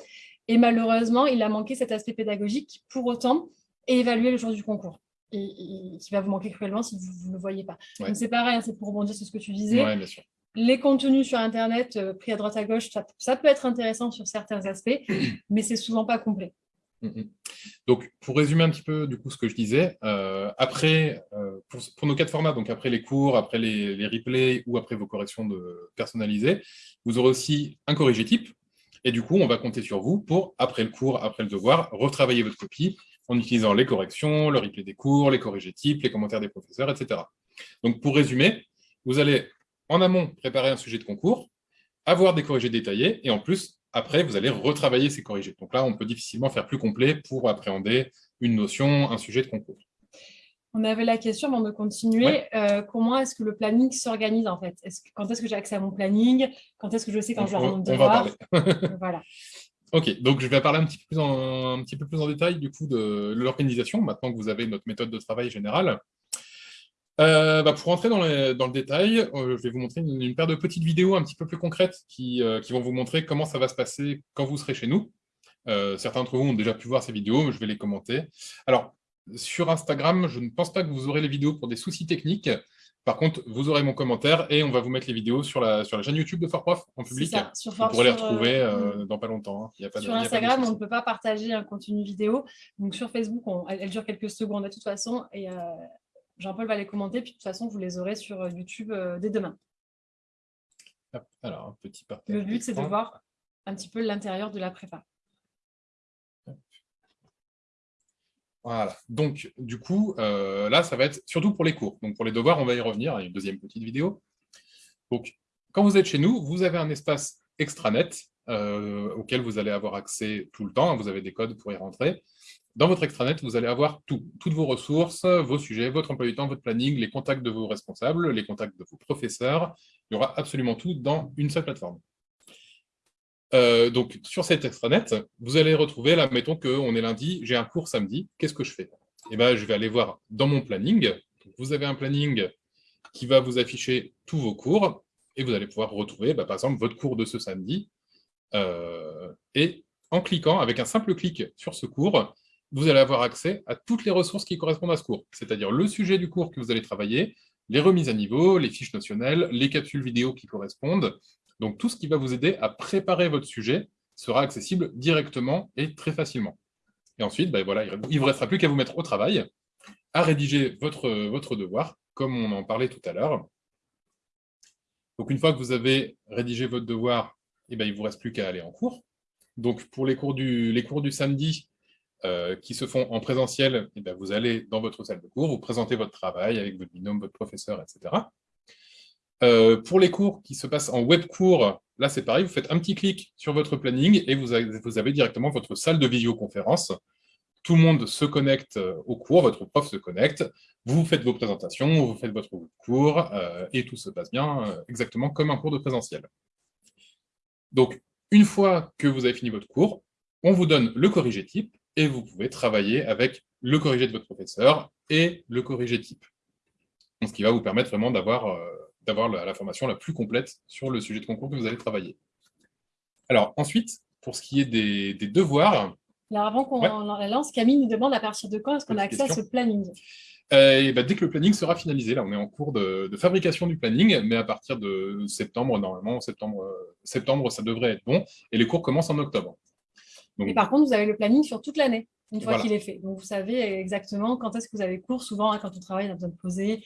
Et malheureusement, il a manqué cet aspect pédagogique. Pour autant, et évaluer le jour du concours. Et, qui va vous manquer cruellement si vous ne le voyez pas. c'est pareil, hein, c'est pour rebondir sur ce que tu disais. Les contenus sur Internet, euh, pris à droite à gauche, ça, peut être intéressant sur certains aspects, mais c'est souvent pas complet. Mm, mm. Donc, pour résumer un petit peu du coup ce que je disais, euh, après, euh, pour, nos quatre formats, donc après les cours, après les, les, replays ou après vos corrections de personnalisées, vous aurez aussi un corrigé type. Et du coup, on va compter sur vous pour, après le cours, après le devoir, retravailler votre copie en utilisant les corrections, le replay des cours, les corrigés types, les commentaires des professeurs, etc. Donc, pour résumer, vous allez en amont préparer un sujet de concours, avoir des corrigés détaillés, et en plus, après, vous allez retravailler ces corrigés. Donc là, on peut difficilement faire plus complet pour appréhender une notion, un sujet de concours. On avait la question, avant de continuer, euh, comment est-ce que le planning s'organise en fait? Quand est-ce que j'ai accès à mon planning? Quand est-ce que je sais quand je vais mon devoir? Voilà. Ok, donc je vais parler un petit, peu plus en, détail du coup de l'organisation, maintenant que vous avez notre méthode de travail générale. Euh, bah, pour rentrer dans, dans le détail, euh, je vais vous montrer une, paire de petites vidéos un petit peu plus concrètes qui, euh, qui, vont vous montrer comment ça va se passer quand vous serez chez nous. certains d'entre vous ont déjà pu voir ces vidéos, je vais les commenter. Alors, sur Instagram, je ne pense pas que vous aurez les vidéos pour des soucis techniques. Par contre, vous aurez mon commentaire et on va vous mettre les vidéos sur la, sur la chaîne YouTube de Fortprof en public. vous pourrez les retrouver euh, euh, dans pas longtemps. Hein. sur Instagram, on ne peut pas partager un contenu vidéo. Donc sur Facebook, elle, dure quelques secondes de toute façon. Et euh, Jean-Paul va les commenter. Puis de toute façon, vous les aurez sur YouTube dès demain. alors, un petit partage. Le but, c'est de voir un petit peu l'intérieur de la prépa. Voilà, donc du coup, euh, là, ça va être surtout pour les cours. Donc pour les devoirs, on va y revenir, il y a une deuxième petite vidéo. Donc, quand vous êtes chez nous, vous avez un espace extranet euh, auquel vous allez avoir accès tout le temps, vous avez des codes pour y rentrer. Dans votre extranet, vous allez avoir tout, toutes vos ressources, vos sujets, votre emploi du temps, votre planning, les contacts de vos responsables, les contacts de vos professeurs. Il y aura absolument tout dans une seule plateforme. Euh, donc, sur cet extranet, vous allez retrouver, là, mettons qu'on est lundi, j'ai un cours samedi, qu'est-ce que je fais? Eh bien, je vais aller voir dans mon planning. Vous avez un planning qui va vous afficher tous vos cours, et vous allez pouvoir retrouver, bah, par exemple, votre cours de ce samedi. Euh, et en cliquant, avec un simple clic sur ce cours, vous allez avoir accès à toutes les ressources qui correspondent à ce cours, c'est-à-dire le sujet du cours que vous allez travailler, les remises à niveau, les fiches notionnelles, les capsules vidéo qui correspondent, donc tout ce qui va vous aider à préparer votre sujet sera accessible directement et très facilement. Et ensuite, ben voilà, il ne vous restera plus qu'à vous mettre au travail, à rédiger votre, devoir, comme on en parlait tout à l'heure. Donc une fois que vous avez rédigé votre devoir, eh ben, il ne vous reste plus qu'à aller en cours. Donc pour les cours du, samedi, qui se font en présentiel, eh vous allez dans votre salle de cours, vous présentez votre travail avec votre binôme, votre professeur, etc. pour les cours qui se passent en web cours, là c'est pareil, vous faites un petit clic sur votre planning et vous avez, directement votre salle de visioconférence tout le monde se connecte euh, au cours, votre prof se connecte, vous faites vos présentations, vous faites votre cours, euh, et tout se passe bien euh, exactement comme un cours de présentiel. Donc, une fois que vous avez fini votre cours, on vous donne le corrigé type, et vous pouvez travailler avec le corrigé de votre professeur et le corrigé type. ce qui va vous permettre vraiment d'avoir la, formation la plus complète sur le sujet de concours que vous allez travailler. Alors ensuite, pour ce qui est des devoirs, alors, avant qu'on la lance, Camille nous demande à partir de quand est-ce qu'on a accès à ce planning? Euh, bah, Dès que le planning sera finalisé, là on est en cours de, fabrication du planning, mais à partir de septembre, normalement, septembre, euh, septembre ça devrait être bon, et les cours commencent en octobre. Donc, et par contre, vous avez le planning sur toute l'année, une fois qu'il est fait. Donc vous savez exactement quand est-ce que vous avez cours. Souvent, hein, quand on travaille, on a besoin de poser.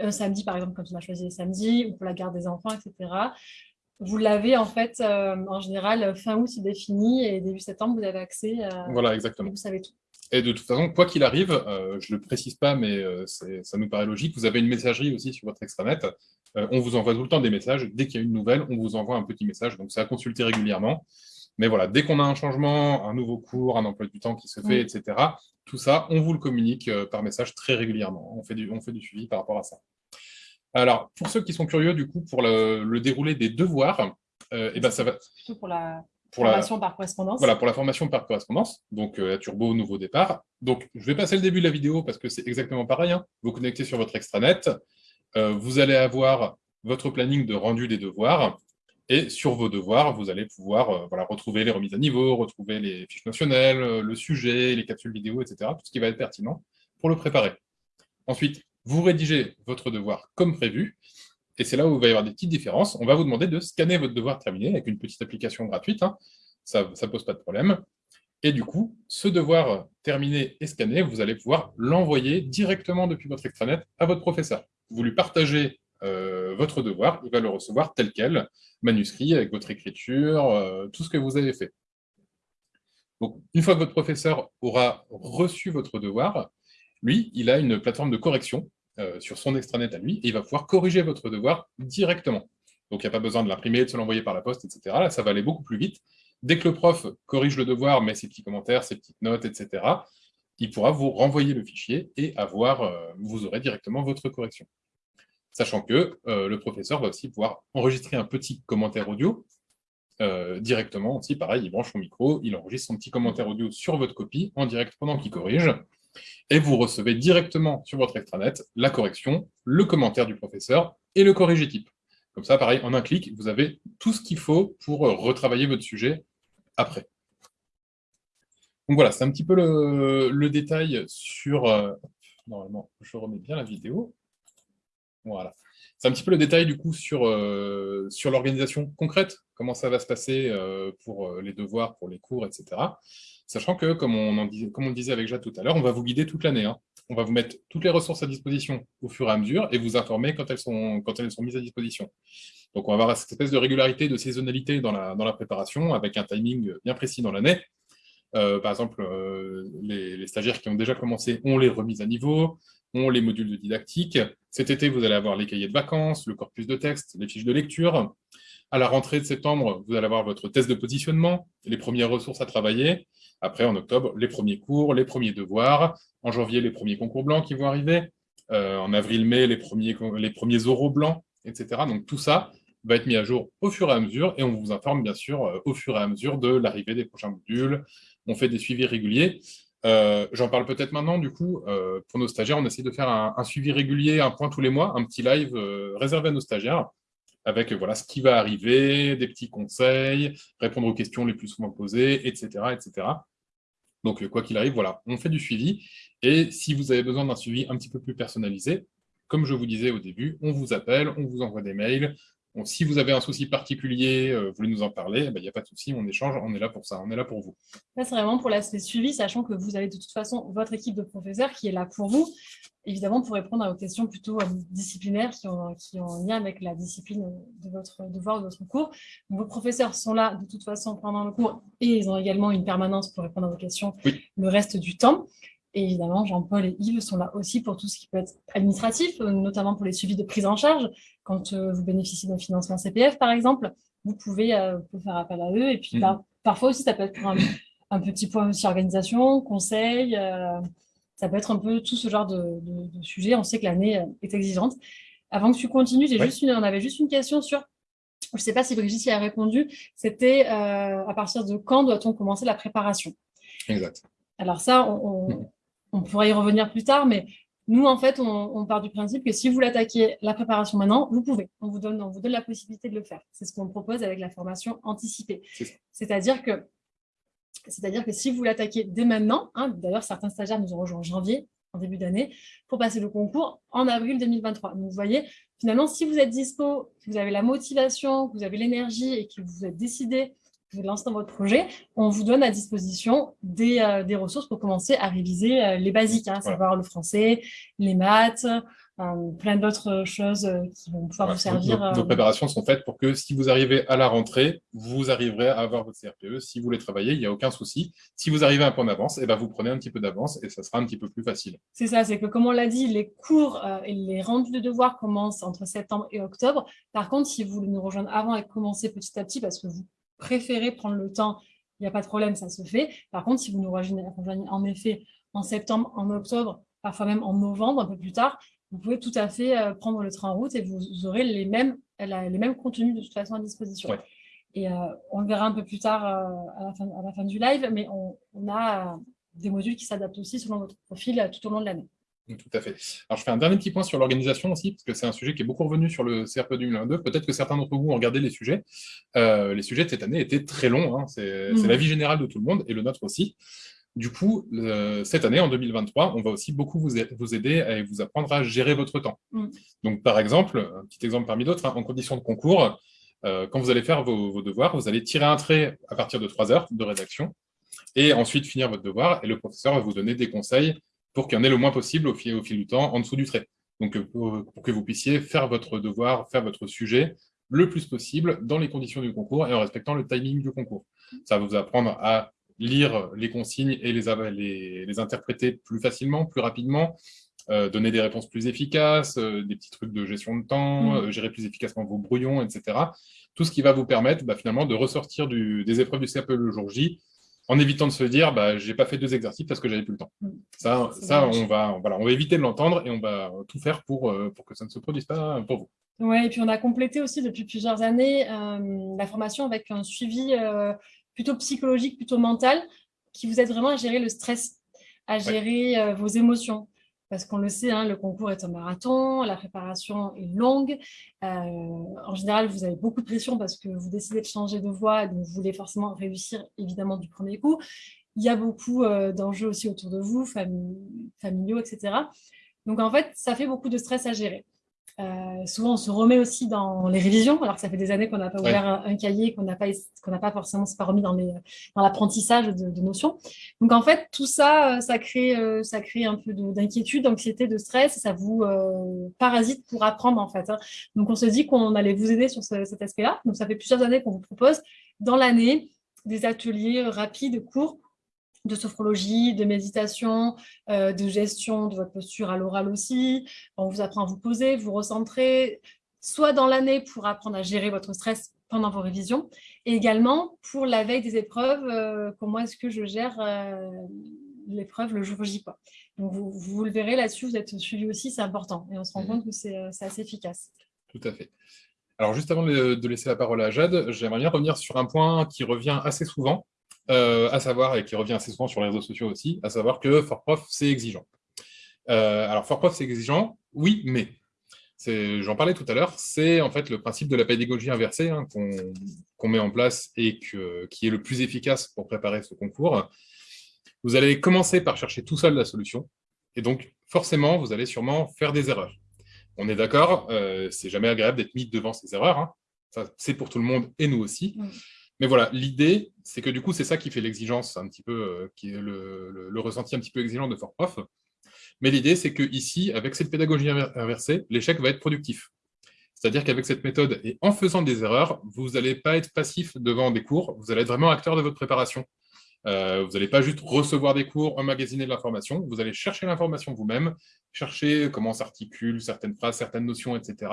Un samedi, par exemple, quand on a choisi le samedi, ou pour la garde des enfants, etc vous l'avez en fait, euh, en général, fin août, c'est défini, et début septembre, vous avez accès. voilà, exactement. vous savez tout. Et de toute façon, quoi qu'il arrive, euh, je ne le précise pas, mais euh, ça nous paraît logique, vous avez une messagerie aussi sur votre extranet. on vous envoie tout le temps des messages. Dès qu'il y a une nouvelle, on vous envoie un petit message. Donc, c'est à consulter régulièrement. Mais voilà, dès qu'on a un changement, un nouveau cours, un emploi du temps qui se fait, etc., tout ça, on vous le communique par message très régulièrement. On fait, du, on fait du suivi par rapport à ça. Alors, pour ceux qui sont curieux, du coup, pour le, déroulé des devoirs, euh, eh ben, ça va... Plutôt pour la formation par correspondance. Voilà, pour la formation par correspondance, donc euh, Turbo, nouveau départ. Donc, je vais passer le début de la vidéo parce que c'est exactement pareil. Hein. Vous connectez sur votre extranet, euh, vous allez avoir votre planning de rendu des devoirs, et sur vos devoirs, vous allez pouvoir voilà, retrouver les remises à niveau, retrouver les fiches notionnelles, le sujet, les capsules vidéo, etc., tout ce qui va être pertinent pour le préparer. Ensuite, vous rédigez votre devoir comme prévu, et c'est là où il va y avoir des petites différences. On va vous demander de scanner votre devoir terminé avec une petite application gratuite, hein. ça ne pose pas de problème. Et du coup, ce devoir terminé et scanné, vous allez pouvoir l'envoyer directement depuis votre extranet à votre professeur. Vous lui partagez euh, votre devoir, il va le recevoir tel quel, manuscrit, avec votre écriture, euh, tout ce que vous avez fait. Une fois que votre professeur aura reçu votre devoir, lui, il a une plateforme de correction euh, sur son extranet à lui, et il va pouvoir corriger votre devoir directement. Donc, il n'y a pas besoin de l'imprimer, de se l'envoyer par la poste, etc. Là, ça va aller beaucoup plus vite. Dès que le prof corrige le devoir, met ses petits commentaires, ses petites notes, etc., il pourra vous renvoyer le fichier et avoir, euh, vous aurez directement votre correction. Sachant que euh, le professeur va aussi pouvoir enregistrer un petit commentaire audio directement aussi, pareil, il branche son micro, il enregistre son petit commentaire audio sur votre copie en direct pendant qu'il corrige, et vous recevez directement sur votre extranet la correction, le commentaire du professeur et le corrigé type. Comme ça, pareil, en un clic, vous avez tout ce qu'il faut pour euh, retravailler votre sujet après. Donc voilà, c'est un petit peu le, détail sur... Euh, normalement, je remets bien la vidéo. Voilà. C'est un petit peu le détail du coup sur, euh, sur l'organisation concrète, comment ça va se passer pour les devoirs, pour les cours, etc. Sachant que, comme on, comme on le disait avec Jade tout à l'heure, on va vous guider toute l'année. Hein. On va vous mettre toutes les ressources à disposition au fur et à mesure et vous informer quand elles sont, quand elles mises à disposition. Donc, on va avoir cette espèce de régularité, de saisonnalité dans la, dans la préparation, avec un timing bien précis dans l'année. Euh, par exemple, euh, les, stagiaires qui ont déjà commencé ont les remises à niveau, ont les modules de didactique. Cet été, vous allez avoir les cahiers de vacances, le corpus de texte, les fiches de lecture. À la rentrée de septembre, vous allez avoir votre test de positionnement, les premières ressources à travailler. Après, en octobre, les premiers cours, les premiers devoirs. En janvier, les premiers concours blancs qui vont arriver. Euh, en avril-mai, les premiers, les premiers oraux blancs, etc. Donc tout ça va être mis à jour au fur et à mesure, et on vous informe bien sûr au fur et à mesure de l'arrivée des prochains modules. On fait des suivis réguliers. Euh, j'en parle peut-être maintenant, du coup, pour nos stagiaires, on essaie de faire un, suivi régulier, un point tous les mois, un petit live réservé à nos stagiaires, avec voilà ce qui va arriver, des petits conseils, répondre aux questions les plus souvent posées, etc. etc. Donc, euh, quoi qu'il arrive, voilà, on fait du suivi. Et si vous avez besoin d'un suivi un petit peu plus personnalisé, comme je vous disais au début, on vous appelle, on vous envoie des mails, si vous avez un souci particulier, euh, vous voulez nous en parler, il n'y a pas de souci, on échange, on est là pour ça, on est là pour vous. Là, c'est vraiment pour l'aspect suivi, sachant que vous avez de toute façon votre équipe de professeurs qui est là pour vous, évidemment pour répondre à vos questions plutôt euh, disciplinaires qui ont, qui ont lien avec la discipline de votre devoir ou de votre cours. vos professeurs sont là de toute façon pendant le cours et ils ont également une permanence pour répondre à vos questions le reste du temps. Et évidemment, Jean-Paul et Yves sont là aussi pour tout ce qui peut être administratif, euh, notamment pour les suivis de prise en charge. Quand euh, vous bénéficiez d'un financement CPF, par exemple, vous pouvez, euh, faire appel à eux. Et puis, mmh. parfois aussi, ça peut être un, petit point aussi organisation, conseil. ça peut être un peu tout ce genre de, de, sujet. On sait que l'année est exigeante. Avant que tu continues, j'ai juste une, on avait juste une question sur je ne sais pas si Brigitte y a répondu, c'était à partir de quand doit-on commencer la préparation? Exact. Alors ça, on, mmh on pourra y revenir plus tard, mais nous, en fait, on, part du principe que si vous l'attaquez la préparation maintenant, vous pouvez. On vous donne, on vous donne la possibilité de le faire. C'est ce qu'on propose avec la formation anticipée. C'est-à-dire que, c'est-à-dire que si vous l'attaquez dès maintenant, hein, d'ailleurs, certains stagiaires nous ont rejoint en janvier, en début d'année, pour passer le concours en avril 2023. Donc, vous voyez, finalement, si vous êtes dispo, que vous avez la motivation, que vous avez l'énergie et que vous êtes décidé vous lancez dans votre projet, on vous donne à disposition des, euh, des ressources pour commencer à réviser euh, les basiques, hein, savoir le français, les maths, euh, plein d'autres choses qui vont pouvoir vous servir. Nos, préparations sont faites pour que si vous arrivez à la rentrée, vous arriverez à avoir votre CRPE. Si vous voulez travailler, il n'y a aucun souci. Si vous arrivez un peu en avance, eh ben vous prenez un petit peu d'avance et ça sera un petit peu plus facile. C'est ça, c'est que comme on l'a dit, les cours et les rendus de devoirs commencent entre septembre et octobre. Par contre, si vous voulez nous rejoindre avant et commencer petit à petit, parce que vous préférez prendre le temps, il n'y a pas de problème, ça se fait. Par contre, si vous nous rejoignez en effet en septembre, en octobre, parfois même en novembre, un peu plus tard, vous pouvez tout à fait euh, prendre le train en route et vous aurez les mêmes, les mêmes contenus de toute façon à disposition. Et euh, on le verra un peu plus tard euh, à, la fin, à, la fin, du live, mais on, on a des modules qui s'adaptent aussi selon votre profil tout au long de l'année. Tout à fait. Alors, je fais un dernier petit point sur l'organisation aussi, parce que c'est un sujet qui est beaucoup revenu sur le CRP 2022. Peut-être que certains d'entre vous ont regardé les sujets. Euh, les sujets de cette année étaient très longs. Hein. C'est mmh. l'avis général de tout le monde, et le nôtre aussi. Du coup, cette année, en 2023, on va aussi beaucoup vous, aider et vous apprendre à gérer votre temps. Mmh. Donc, par exemple, un petit exemple parmi d'autres, hein, en condition de concours, euh, quand vous allez faire vos, vos, devoirs, vous allez tirer un trait à partir de 3 heures de rédaction, et ensuite finir votre devoir, et le professeur va vous donner des conseils pour qu'il y en ait le moins possible au fil, au fil du temps en dessous du trait. Donc, euh, pour, que vous puissiez faire votre devoir, faire votre sujet le plus possible dans les conditions du concours et en respectant le timing du concours. Ça va vous apprendre à lire les consignes et les, les, interpréter plus facilement, plus rapidement, euh, donner des réponses plus efficaces, euh, des petits trucs de gestion de temps, mmh. gérer plus efficacement vos brouillons, etc. Tout ce qui va vous permettre bah, finalement de ressortir des épreuves du CAPE le jour J en évitant de se dire bah, j'ai pas fait deux exercices parce que j'avais plus le temps. Mm. Ça, ça on, va, voilà, on va éviter de l'entendre et on va tout faire pour, euh, pour que ça ne se produise pas pour vous. Oui, et puis on a complété aussi depuis plusieurs années euh, la formation avec un suivi euh, plutôt psychologique, plutôt mental, qui vous aide vraiment à gérer le stress, à gérer vos émotions parce qu'on le sait, hein, le concours est un marathon, la préparation est longue. Euh, en général, vous avez beaucoup de pression parce que vous décidez de changer de voie, donc vous voulez forcément réussir évidemment du premier coup. Il y a beaucoup euh, d'enjeux aussi autour de vous, familiaux, etc. Donc en fait, ça fait beaucoup de stress à gérer. Euh, souvent, on se remet aussi dans les révisions, alors que ça fait des années qu'on n'a pas ouvert un, cahier, qu'on n'a pas, qu'on n'a pas forcément pas remis dans, dans l'apprentissage de, de, notions. Donc, en fait, tout ça, euh, ça crée, euh, ça crée un peu d'inquiétude, d'anxiété, de stress, et ça vous parasite pour apprendre, en fait. Hein. Donc, on se dit qu'on allait vous aider sur cet aspect-là. Donc, ça fait plusieurs années qu'on vous propose dans l'année des ateliers rapides, courts, de sophrologie, de méditation, euh, de gestion de votre posture à l'oral aussi. On vous apprend à vous poser, vous recentrer, soit dans l'année pour apprendre à gérer votre stress pendant vos révisions, et également pour la veille des épreuves, euh, comment est-ce que je gère euh, l'épreuve le jour J. Quoi. Donc vous, vous le verrez là-dessus, vous êtes suivi aussi, c'est important, et on se rend mmh. compte que c'est assez efficace. Tout à fait. Alors juste avant de laisser la parole à Jade, j'aimerais bien revenir sur un point qui revient assez souvent, euh, à savoir, et qui revient assez souvent sur les réseaux sociaux aussi, à savoir que Fort-Prof, c'est exigeant. Euh, alors, Fort-Prof, c'est exigeant, oui, mais, j'en parlais tout à l'heure, c'est en fait le principe de la pédagogie inversée hein, qu'on met en place et qui est le plus efficace pour préparer ce concours. Vous allez commencer par chercher tout seul la solution, et donc, forcément, vous allez sûrement faire des erreurs. On est d'accord, euh, c'est jamais agréable d'être mis devant ces erreurs, hein. c'est pour tout le monde et nous aussi. Mais voilà, l'idée, c'est que du coup, c'est ça qui fait l'exigence un petit peu, euh, qui est le, ressenti un petit peu exigeant de Fort Prof. Mais l'idée, c'est que ici, avec cette pédagogie inversée, l'échec va être productif. C'est-à-dire qu'avec cette méthode, et en faisant des erreurs, vous n'allez pas être passif devant des cours, vous allez être vraiment acteur de votre préparation. Euh, vous n'allez pas juste recevoir des cours, emmagasiner de l'information, vous allez chercher l'information vous-même, chercher comment s'articulent certaines phrases, certaines notions, etc.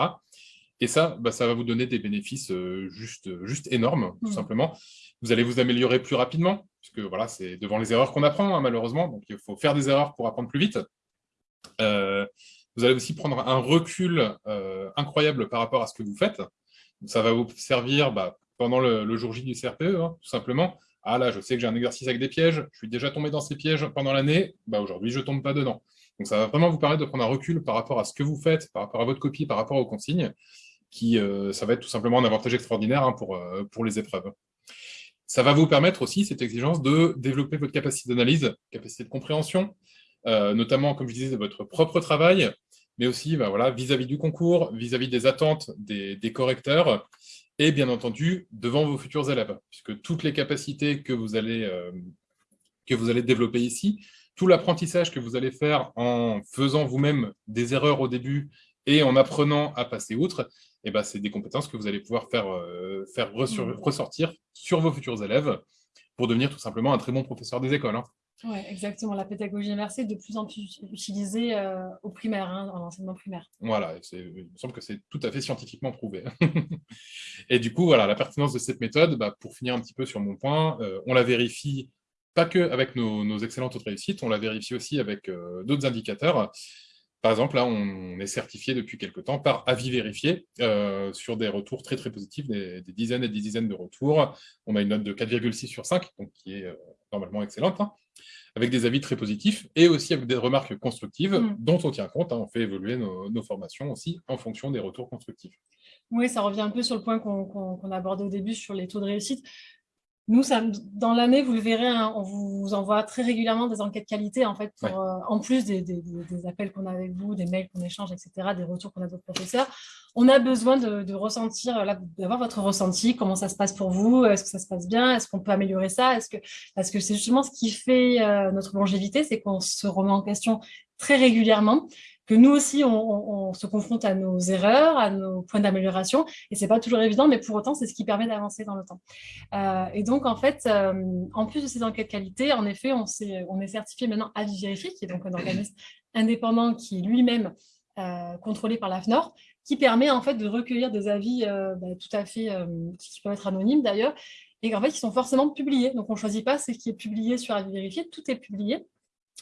Et ça, bah, ça va vous donner des bénéfices euh, juste, juste énormes, tout mmh. simplement. Vous allez vous améliorer plus rapidement, puisque voilà, c'est devant les erreurs qu'on apprend, hein, malheureusement. Donc, il faut faire des erreurs pour apprendre plus vite. Euh, vous allez aussi prendre un recul euh, incroyable par rapport à ce que vous faites. Ça va vous servir bah, pendant le, jour J du CRPE, hein, tout simplement. Ah là, je sais que j'ai un exercice avec des pièges, je suis déjà tombé dans ces pièges pendant l'année, bah, aujourd'hui, je ne tombe pas dedans. Donc, ça va vraiment vous permettre de prendre un recul par rapport à ce que vous faites, par rapport à votre copie, par rapport aux consignes, qui, euh, ça va être tout simplement un avantage extraordinaire hein, pour, euh, pour les épreuves. Ça va vous permettre aussi, cette exigence, de développer votre capacité d'analyse, capacité de compréhension, euh, notamment, comme je disais, de votre propre travail, mais aussi bah, voilà, vis-à-vis du concours, vis-à-vis des attentes des, correcteurs, et bien entendu, devant vos futurs élèves, puisque toutes les capacités que vous allez, que vous allez développer ici, tout l'apprentissage que vous allez faire en faisant vous-même des erreurs au début et en apprenant à passer outre, eh ben, c'est des compétences que vous allez pouvoir faire, euh, faire mmh. ressortir sur vos futurs élèves pour devenir tout simplement un très bon professeur des écoles. Hein. Oui, exactement. La pédagogie inversée est de plus en plus utilisée euh, au primaire, hein, en enseignement primaire. Voilà, il me semble que c'est tout à fait scientifiquement prouvé. et du coup, voilà, la pertinence de cette méthode, bah, pour finir un petit peu sur mon point, euh, on la vérifie pas que avec nos, excellentes autres réussites, on la vérifie aussi avec euh, d'autres indicateurs. Par exemple, là, on est certifié depuis quelques temps par avis vérifié sur des retours très très positifs, des, dizaines et des dizaines de retours. On a une note de 4,6 sur 5, donc qui est normalement excellente. Hein avec des avis très positifs et aussi avec des remarques constructives mm. dont on tient compte. Hein. on fait évoluer nos, formations aussi en fonction des retours constructifs. Oui, ça revient un peu sur le point qu'on a abordé au début sur les taux de réussite. Nous, ça, dans l'année, vous le verrez, hein, on vous envoie très régulièrement des enquêtes qualité, en fait, euh, en plus des, appels qu'on a avec vous, des mails qu'on échange, etc., des retours qu'on a d'autres professeurs. On a besoin de, ressentir, d'avoir votre ressenti, comment ça se passe pour vous, est-ce que ça se passe bien, est-ce qu'on peut améliorer ça, est-ce que, parce que c'est justement ce qui fait euh, notre longévité, c'est qu'on se remet en question très régulièrement que nous aussi, on, se confronte à nos erreurs, à nos points d'amélioration, et c'est pas toujours évident, mais pour autant, c'est ce qui permet d'avancer dans le temps. Euh, et donc, en fait, euh, en plus de ces enquêtes qualité, en effet, on, est, on est certifié maintenant à Vérifié, qui est donc un organisme indépendant qui est lui-même euh, contrôlé par l'AFNOR, qui permet en fait de recueillir des avis bah, tout à fait, qui peuvent être anonymes d'ailleurs, et en fait, qui sont forcément publiés. Donc, on ne choisit pas ce qui est publié sur Avis Vérifié, tout est publié,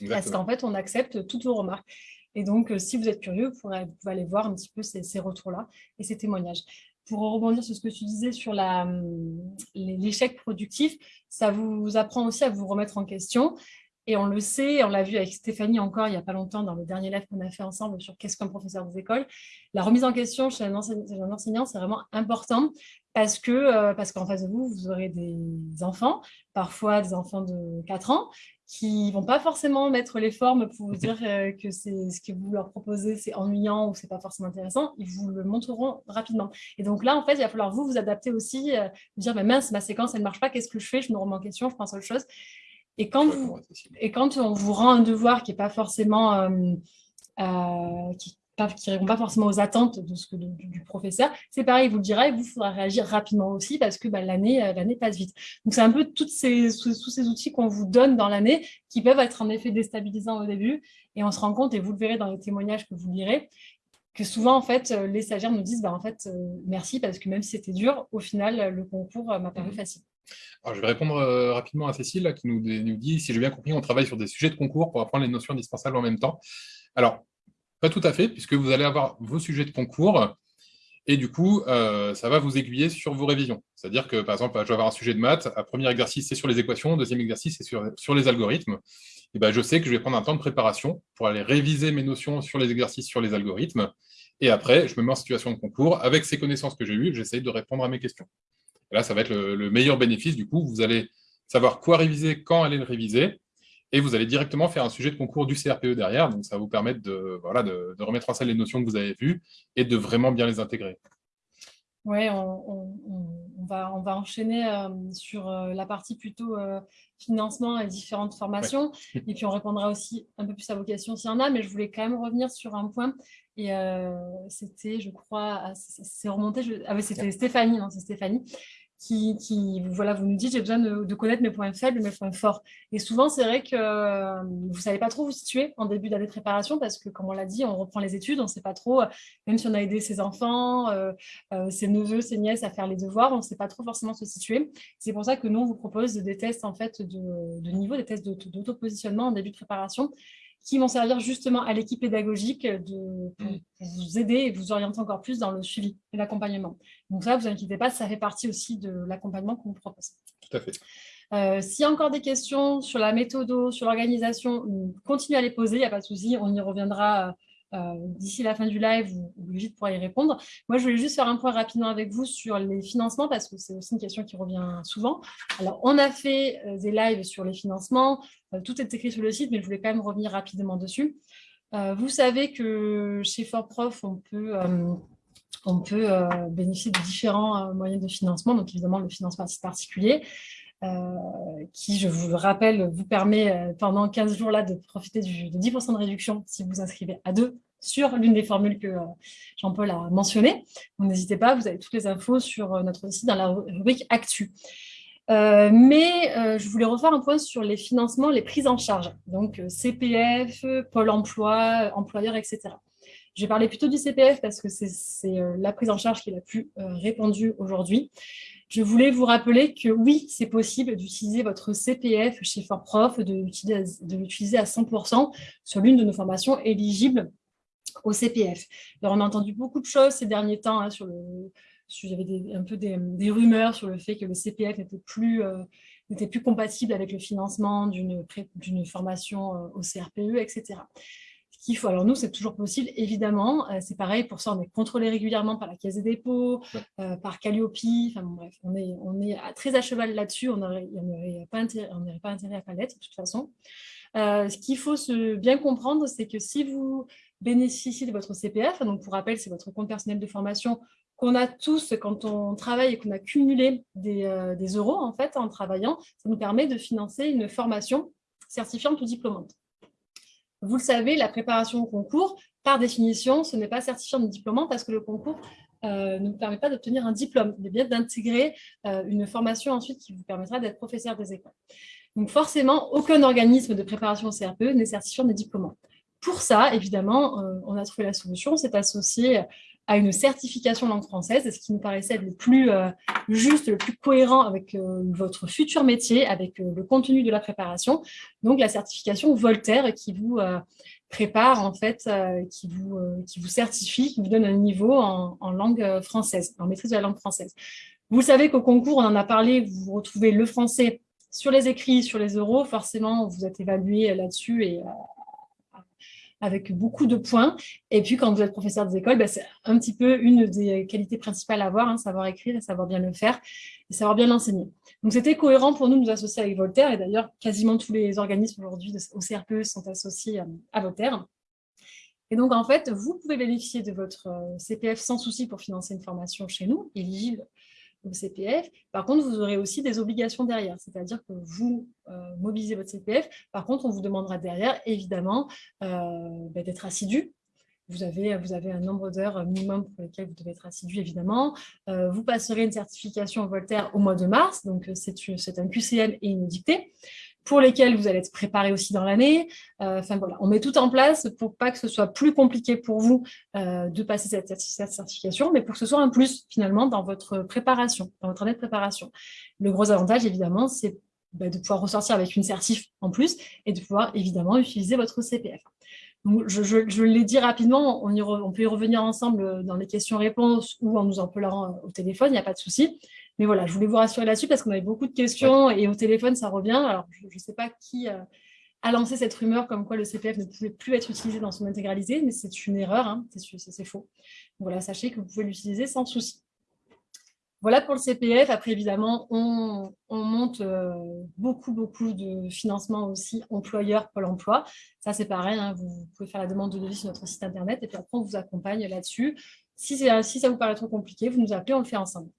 parce qu'en fait, on accepte toutes vos remarques. Et donc, euh, si vous êtes curieux, vous, pourrez, pouvez aller voir un petit peu ces, retours-là et ces témoignages. Pour rebondir sur ce que tu disais sur hum, l'échec productif, ça vous apprend aussi à vous remettre en question. Et on le sait, on l'a vu avec Stéphanie encore il n'y a pas longtemps dans le dernier live qu'on a fait ensemble sur qu'est-ce qu'un professeur des écoles. La remise en question chez un enseignant, c'est vraiment important parce que euh, parce qu'en face de vous, vous aurez des enfants, parfois des enfants de 4 ans, qui vont pas forcément mettre les formes pour vous dire euh, que c'est ce que vous leur proposez, c'est ennuyant ou c'est pas forcément intéressant, ils vous le montreront rapidement. Et donc là, en fait, il va falloir vous vous adapter aussi, euh, vous dire, mais mince, ma séquence, elle ne marche pas, qu'est-ce que je fais? Je me remets en question, je pense à autre chose. Et quand, vous, et quand on vous rend un devoir qui n'est pas forcément... Euh, qui, qui ne répond pas forcément aux attentes de ce que, du, professeur, c'est pareil, il vous le dira et vous, faudra réagir rapidement aussi parce que bah, l'année euh, l'année passe vite. Donc, c'est un peu toutes ces, tous ces outils qu'on vous donne dans l'année qui peuvent être en effet déstabilisants au début et on se rend compte, et vous le verrez dans les témoignages que vous lirez, que souvent, en fait, euh, les stagiaires nous disent bah, en fait, euh, merci parce que même si c'était dur, au final, le concours m'a paru mmh. facile. Alors, je vais répondre rapidement à Cécile qui nous, nous dit, si j'ai bien compris, on travaille sur des sujets de concours pour apprendre les notions indispensables en même temps. Alors, pas tout à fait, puisque vous allez avoir vos sujets de concours, et du coup, euh, ça va vous aiguiller sur vos révisions. C'est-à-dire que, par exemple, je vais avoir un sujet de maths, un premier exercice, c'est sur les équations, deuxième exercice, c'est sur, les algorithmes. Et ben, je sais que je vais prendre un temps de préparation pour aller réviser mes notions sur les exercices, sur les algorithmes, et après, je me mets en situation de concours. Avec ces connaissances que j'ai eues, j'essaye de répondre à mes questions. Là, ça va être le meilleur bénéfice. Du coup, vous allez savoir quoi réviser, quand aller le réviser, et vous allez directement faire un sujet de concours du CRPE derrière, donc ça va vous permettre de, voilà, de, remettre en scène les notions que vous avez vues et de vraiment bien les intégrer. Oui, on, va, on va enchaîner euh, sur euh, la partie plutôt euh, financement et différentes formations. Et puis, on répondra aussi un peu plus à vos questions s'il y en a. Mais je voulais quand même revenir sur un point. Et c'était, je crois, c'est remonté. Ah c'était Stéphanie, non, c'est Stéphanie qui, voilà, vous nous dites j'ai besoin de, connaître mes points faibles, mes points forts. Et souvent, c'est vrai que euh, vous ne savez pas trop vous situer en début d'année de préparation parce que, comme on l'a dit, on reprend les études, on ne sait pas trop, même si on a aidé ses enfants, euh, euh, ses neveux, ses nièces à faire les devoirs, on ne sait pas trop forcément se situer. C'est pour ça que nous, on vous propose des tests en fait, de, de niveau, des tests d'auto-positionnement en début de préparation qui vont servir justement à l'équipe pédagogique de, pour, mm. vous aider et vous orienter encore plus dans le suivi et l'accompagnement. Donc ça, vous inquiétez pas, ça fait partie aussi de l'accompagnement qu'on vous propose. Tout à fait. Euh, S'il y a encore des questions sur la méthode, sur l'organisation, continuez à les poser, il n'y a pas de souci, on y reviendra euh, d'ici la fin du live ou, Brigitte pourra y répondre. Moi, je voulais juste faire un point rapidement avec vous sur les financements parce que c'est aussi une question qui revient souvent. Alors, on a fait euh, des lives sur les financements, euh, tout est écrit sur le site, mais je voulais quand même revenir rapidement dessus. vous savez que chez peut on peut bénéficier de différents moyens de financement, donc évidemment le financement particulier, qui, je vous le rappelle, vous permet pendant 15 jours là de profiter de 10% de réduction si vous inscrivez à deux sur l'une des formules que Jean-Paul a mentionnées. N'hésitez pas, vous avez toutes les infos sur notre site dans la rubrique Actu. mais je voulais refaire un point sur les financements, les prises en charge, donc CPF, Pôle emploi, employeur, etc. Je vais parler plutôt du CPF parce que c'est la prise en charge qui est la plus répandue aujourd'hui. Je voulais vous rappeler que oui, c'est possible d'utiliser votre CPF chez ForProf, de l'utiliser à 100% sur l'une de nos formations éligibles au CPF. Alors, on a entendu beaucoup de choses ces derniers temps hein, sur le... Il y avait un peu des, rumeurs sur le fait que le CPF n'était plus, euh, plus compatible avec le financement d'une formation euh, au CRPE, etc qu'il faut. Alors nous, c'est toujours possible, évidemment. Euh, c'est pareil, pour ça, on est contrôlé régulièrement par la Caisse des dépôts, euh, par Calliope. Enfin bref, on est, on est très à cheval là-dessus. On n'aurait pas, intérêt, pas intérêt à pas l'être, de toute façon. Euh, ce qu'il faut se bien comprendre, c'est que si vous bénéficiez de votre CPF, donc pour rappel, c'est votre compte personnel de formation qu'on a tous quand on travaille et qu'on a cumulé des, des euros en fait en travaillant, ça nous permet de financer une formation certifiante ou diplômante. Vous le savez, la préparation au concours, par définition, ce n'est pas certifiant de diplômant parce que le concours euh, ne vous permet pas d'obtenir un diplôme, mais bien d'intégrer euh, une formation ensuite qui vous permettra d'être professeur des écoles. Donc forcément, aucun organisme de préparation au CRPE n'est certifiant de diplômant. Pour ça, évidemment, euh, on a trouvé la solution, c'est associé à une certification langue française, ce qui nous paraissait le plus euh, juste, le plus cohérent avec euh, votre futur métier, avec euh, le contenu de la préparation. Donc, la certification Voltaire qui vous prépare, en fait, qui, vous, qui vous certifie, qui vous donne un niveau en, en, langue française, en maîtrise de la langue française. Vous savez qu'au concours, on en a parlé, vous retrouvez le français sur les écrits, sur les euros, forcément, vous êtes évalué là-dessus et avec beaucoup de points. Et puis, quand vous êtes professeur des écoles, bah, c'est un petit peu une des qualités principales à avoir, hein, savoir écrire savoir bien le faire et savoir bien l'enseigner. Donc, c'était cohérent pour nous de nous associer avec Voltaire. Et d'ailleurs, quasiment tous les organismes aujourd'hui au CRPE sont associés euh, à Voltaire. Et donc, en fait, vous pouvez bénéficier de votre euh, CPF sans souci pour financer une formation chez nous, éligible CPF. Par contre, vous aurez aussi des obligations derrière, c'est-à-dire que vous euh, mobilisez votre CPF. Par contre, on vous demandera derrière, évidemment, euh, bah, d'être assidu. Vous avez, vous avez un nombre d'heures minimum pour lesquelles vous devez être assidu, évidemment. Euh, vous passerez une certification Voltaire au mois de mars, donc c'est un QCM et une dictée pour lesquels vous allez être préparé aussi dans l'année. Euh, enfin voilà, on met tout en place pour pas que ce soit plus compliqué pour vous euh, de passer cette, certification, mais pour que ce soit un plus finalement dans votre préparation, dans votre année de préparation. Le gros avantage évidemment, c'est bah, de pouvoir ressortir avec une certif en plus et de pouvoir évidemment utiliser votre CPF. Je, l'ai dit rapidement, on, on, peut y revenir ensemble dans les questions-réponses ou en nous en parlant au téléphone, il n'y a pas de souci. Mais voilà, je voulais vous rassurer là-dessus parce qu'on avait beaucoup de questions et au téléphone, ça revient. Alors, je ne sais pas qui euh, a lancé cette rumeur comme quoi le CPF ne pouvait plus être utilisé dans son intégralité, mais c'est une erreur, hein, c'est faux. Voilà, sachez que vous pouvez l'utiliser sans souci. Voilà pour le CPF. Après, évidemment, on, monte euh, beaucoup, beaucoup de financements aussi employeurs Pôle emploi. Ça, c'est pareil, hein, vous, pouvez faire la demande de devis sur notre site internet et puis après, on vous accompagne là-dessus Si, si ça vous paraît trop compliqué, vous nous appelez, on le fait ensemble.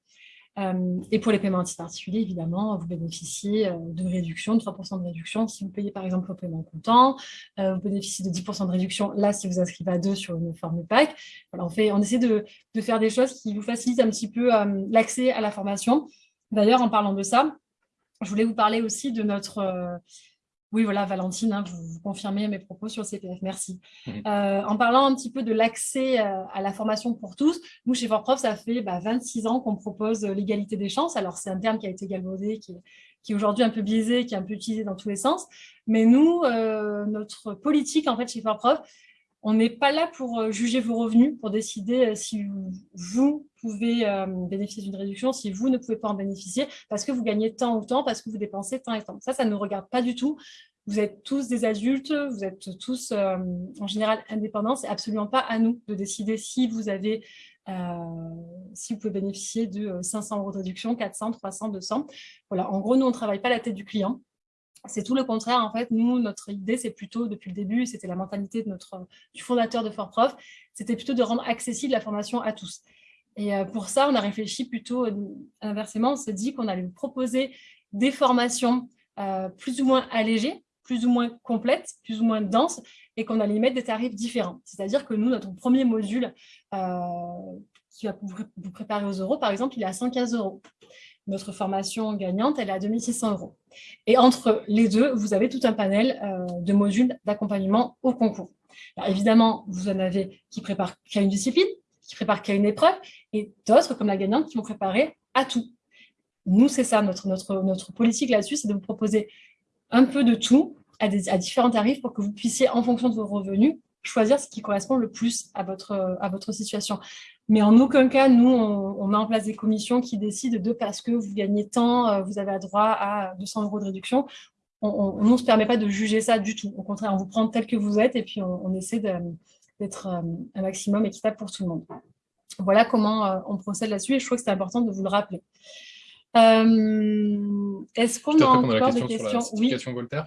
Euh, et pour les paiements particuliers, évidemment, vous bénéficiez euh, de réduction, de 3% de réduction si vous payez par exemple vos paiement comptant. Euh, vous bénéficiez de 10% de réduction là si vous inscrivez à deux sur une forme pack. Voilà, on, fait, on essaie de faire des choses qui vous facilitent un petit peu l'accès à la formation. D'ailleurs, en parlant de ça, je voulais vous parler aussi de notre oui, voilà, Valentine, hein, vous, confirmez mes propos sur le CPF, merci. Mhm. Euh, en parlant un petit peu de l'accès euh, à la formation pour tous, nous, chez FortProf, ça fait 26 bah, ans qu'on propose l'égalité des chances. Alors, c'est un terme qui a été galvaudé, qui, qui est aujourd'hui un peu biaisé, qui est un peu utilisé dans tous les sens. Mais nous, euh, notre politique, en fait, chez FortProf, on n'est pas là pour euh, juger vos revenus, pour décider euh, si vous pouvez euh, bénéficier d'une réduction, si vous ne pouvez pas en bénéficier, parce que vous gagnez tant ou tant, parce que vous dépensez tant et tant. Ça, ça ne nous regarde pas du tout. Vous êtes tous des adultes, vous êtes tous en général indépendants. C'est absolument pas à nous de décider si vous avez, si vous pouvez bénéficier de 500 euros de réduction, 400, 300, 200. Voilà. En gros, nous, on ne travaille pas la tête du client. C'est tout le contraire, en fait. Nous, notre idée, c'est plutôt, depuis le début, c'était la mentalité de notre, du fondateur de Fort Prof, c'était plutôt de rendre accessible la formation à tous. Et euh, pour ça, on a réfléchi plutôt euh, inversement. On s'est dit qu'on allait proposer des formations euh, plus ou moins allégées, plus ou moins complètes, plus ou moins denses, et qu'on allait mettre des tarifs différents. C'est-à-dire que nous, notre premier module qui va vous préparer aux euros, par exemple, il est à 115 euros notre formation gagnante, elle est à 2600 euros. Et entre les deux, vous avez tout un panel de modules d'accompagnement au concours. évidemment, vous en avez qui préparent qu'à une discipline, qui préparent qu'à une épreuve, et d'autres, comme la gagnante, qui vont préparer à tout. Nous, c'est ça, notre, notre, notre politique là-dessus, c'est de vous proposer un peu de tout à, à différents tarifs pour que vous puissiez, en fonction de vos revenus, choisir ce qui correspond le plus à votre, à votre situation. Mais en aucun cas, nous, on, met en place des commissions qui décident de parce que vous gagnez tant, euh, vous avez droit à 200 euros de réduction. On ne se permet pas de juger ça du tout. Au contraire, on vous prend tel que vous êtes et puis on, essaie d'être euh, un maximum équitable pour tout le monde. Voilà comment euh, on procède là-dessus et je trouve que c'est important de vous le rappeler. Est-ce qu'on a encore des questions? Oui. Voltaire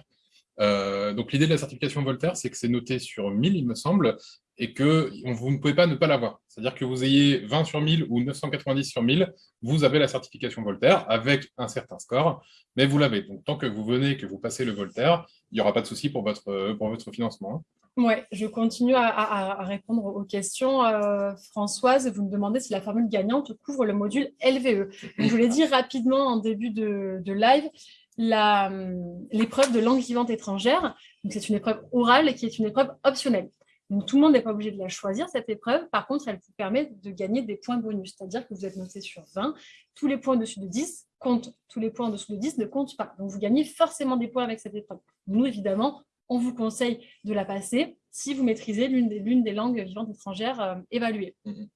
euh, donc l'idée de la certification Voltaire, c'est que c'est noté sur 1000, il me semble, et que vous ne pouvez pas ne pas l'avoir. C'est-à-dire que vous ayez 20 sur 1000 ou 990 sur 1000, vous avez la certification Voltaire avec un certain score, mais vous l'avez. Donc tant que vous venez, que vous passez le Voltaire, il n'y aura pas de souci pour votre, pour votre financement. Oui, je continue à, répondre aux questions. Euh, Françoise, vous me demandez si la formule gagnante couvre le module LVE. je vous l'ai dit rapidement en début de, live, l'épreuve de langue vivante étrangère. C'est une épreuve orale qui est une épreuve optionnelle. Donc, tout le monde n'est pas obligé de la choisir, cette épreuve. Par contre, elle vous permet de gagner des points bonus. C'est-à-dire que vous êtes noté sur 20. Tous les points au-dessus de 10 comptent. Tous les points en dessous de 10 ne comptent pas. Donc, vous gagnez forcément des points avec cette épreuve. Nous, évidemment, on vous conseille de la passer si vous maîtrisez l'une des, des, langues vivantes étrangères euh, évaluées. Mm-hmm.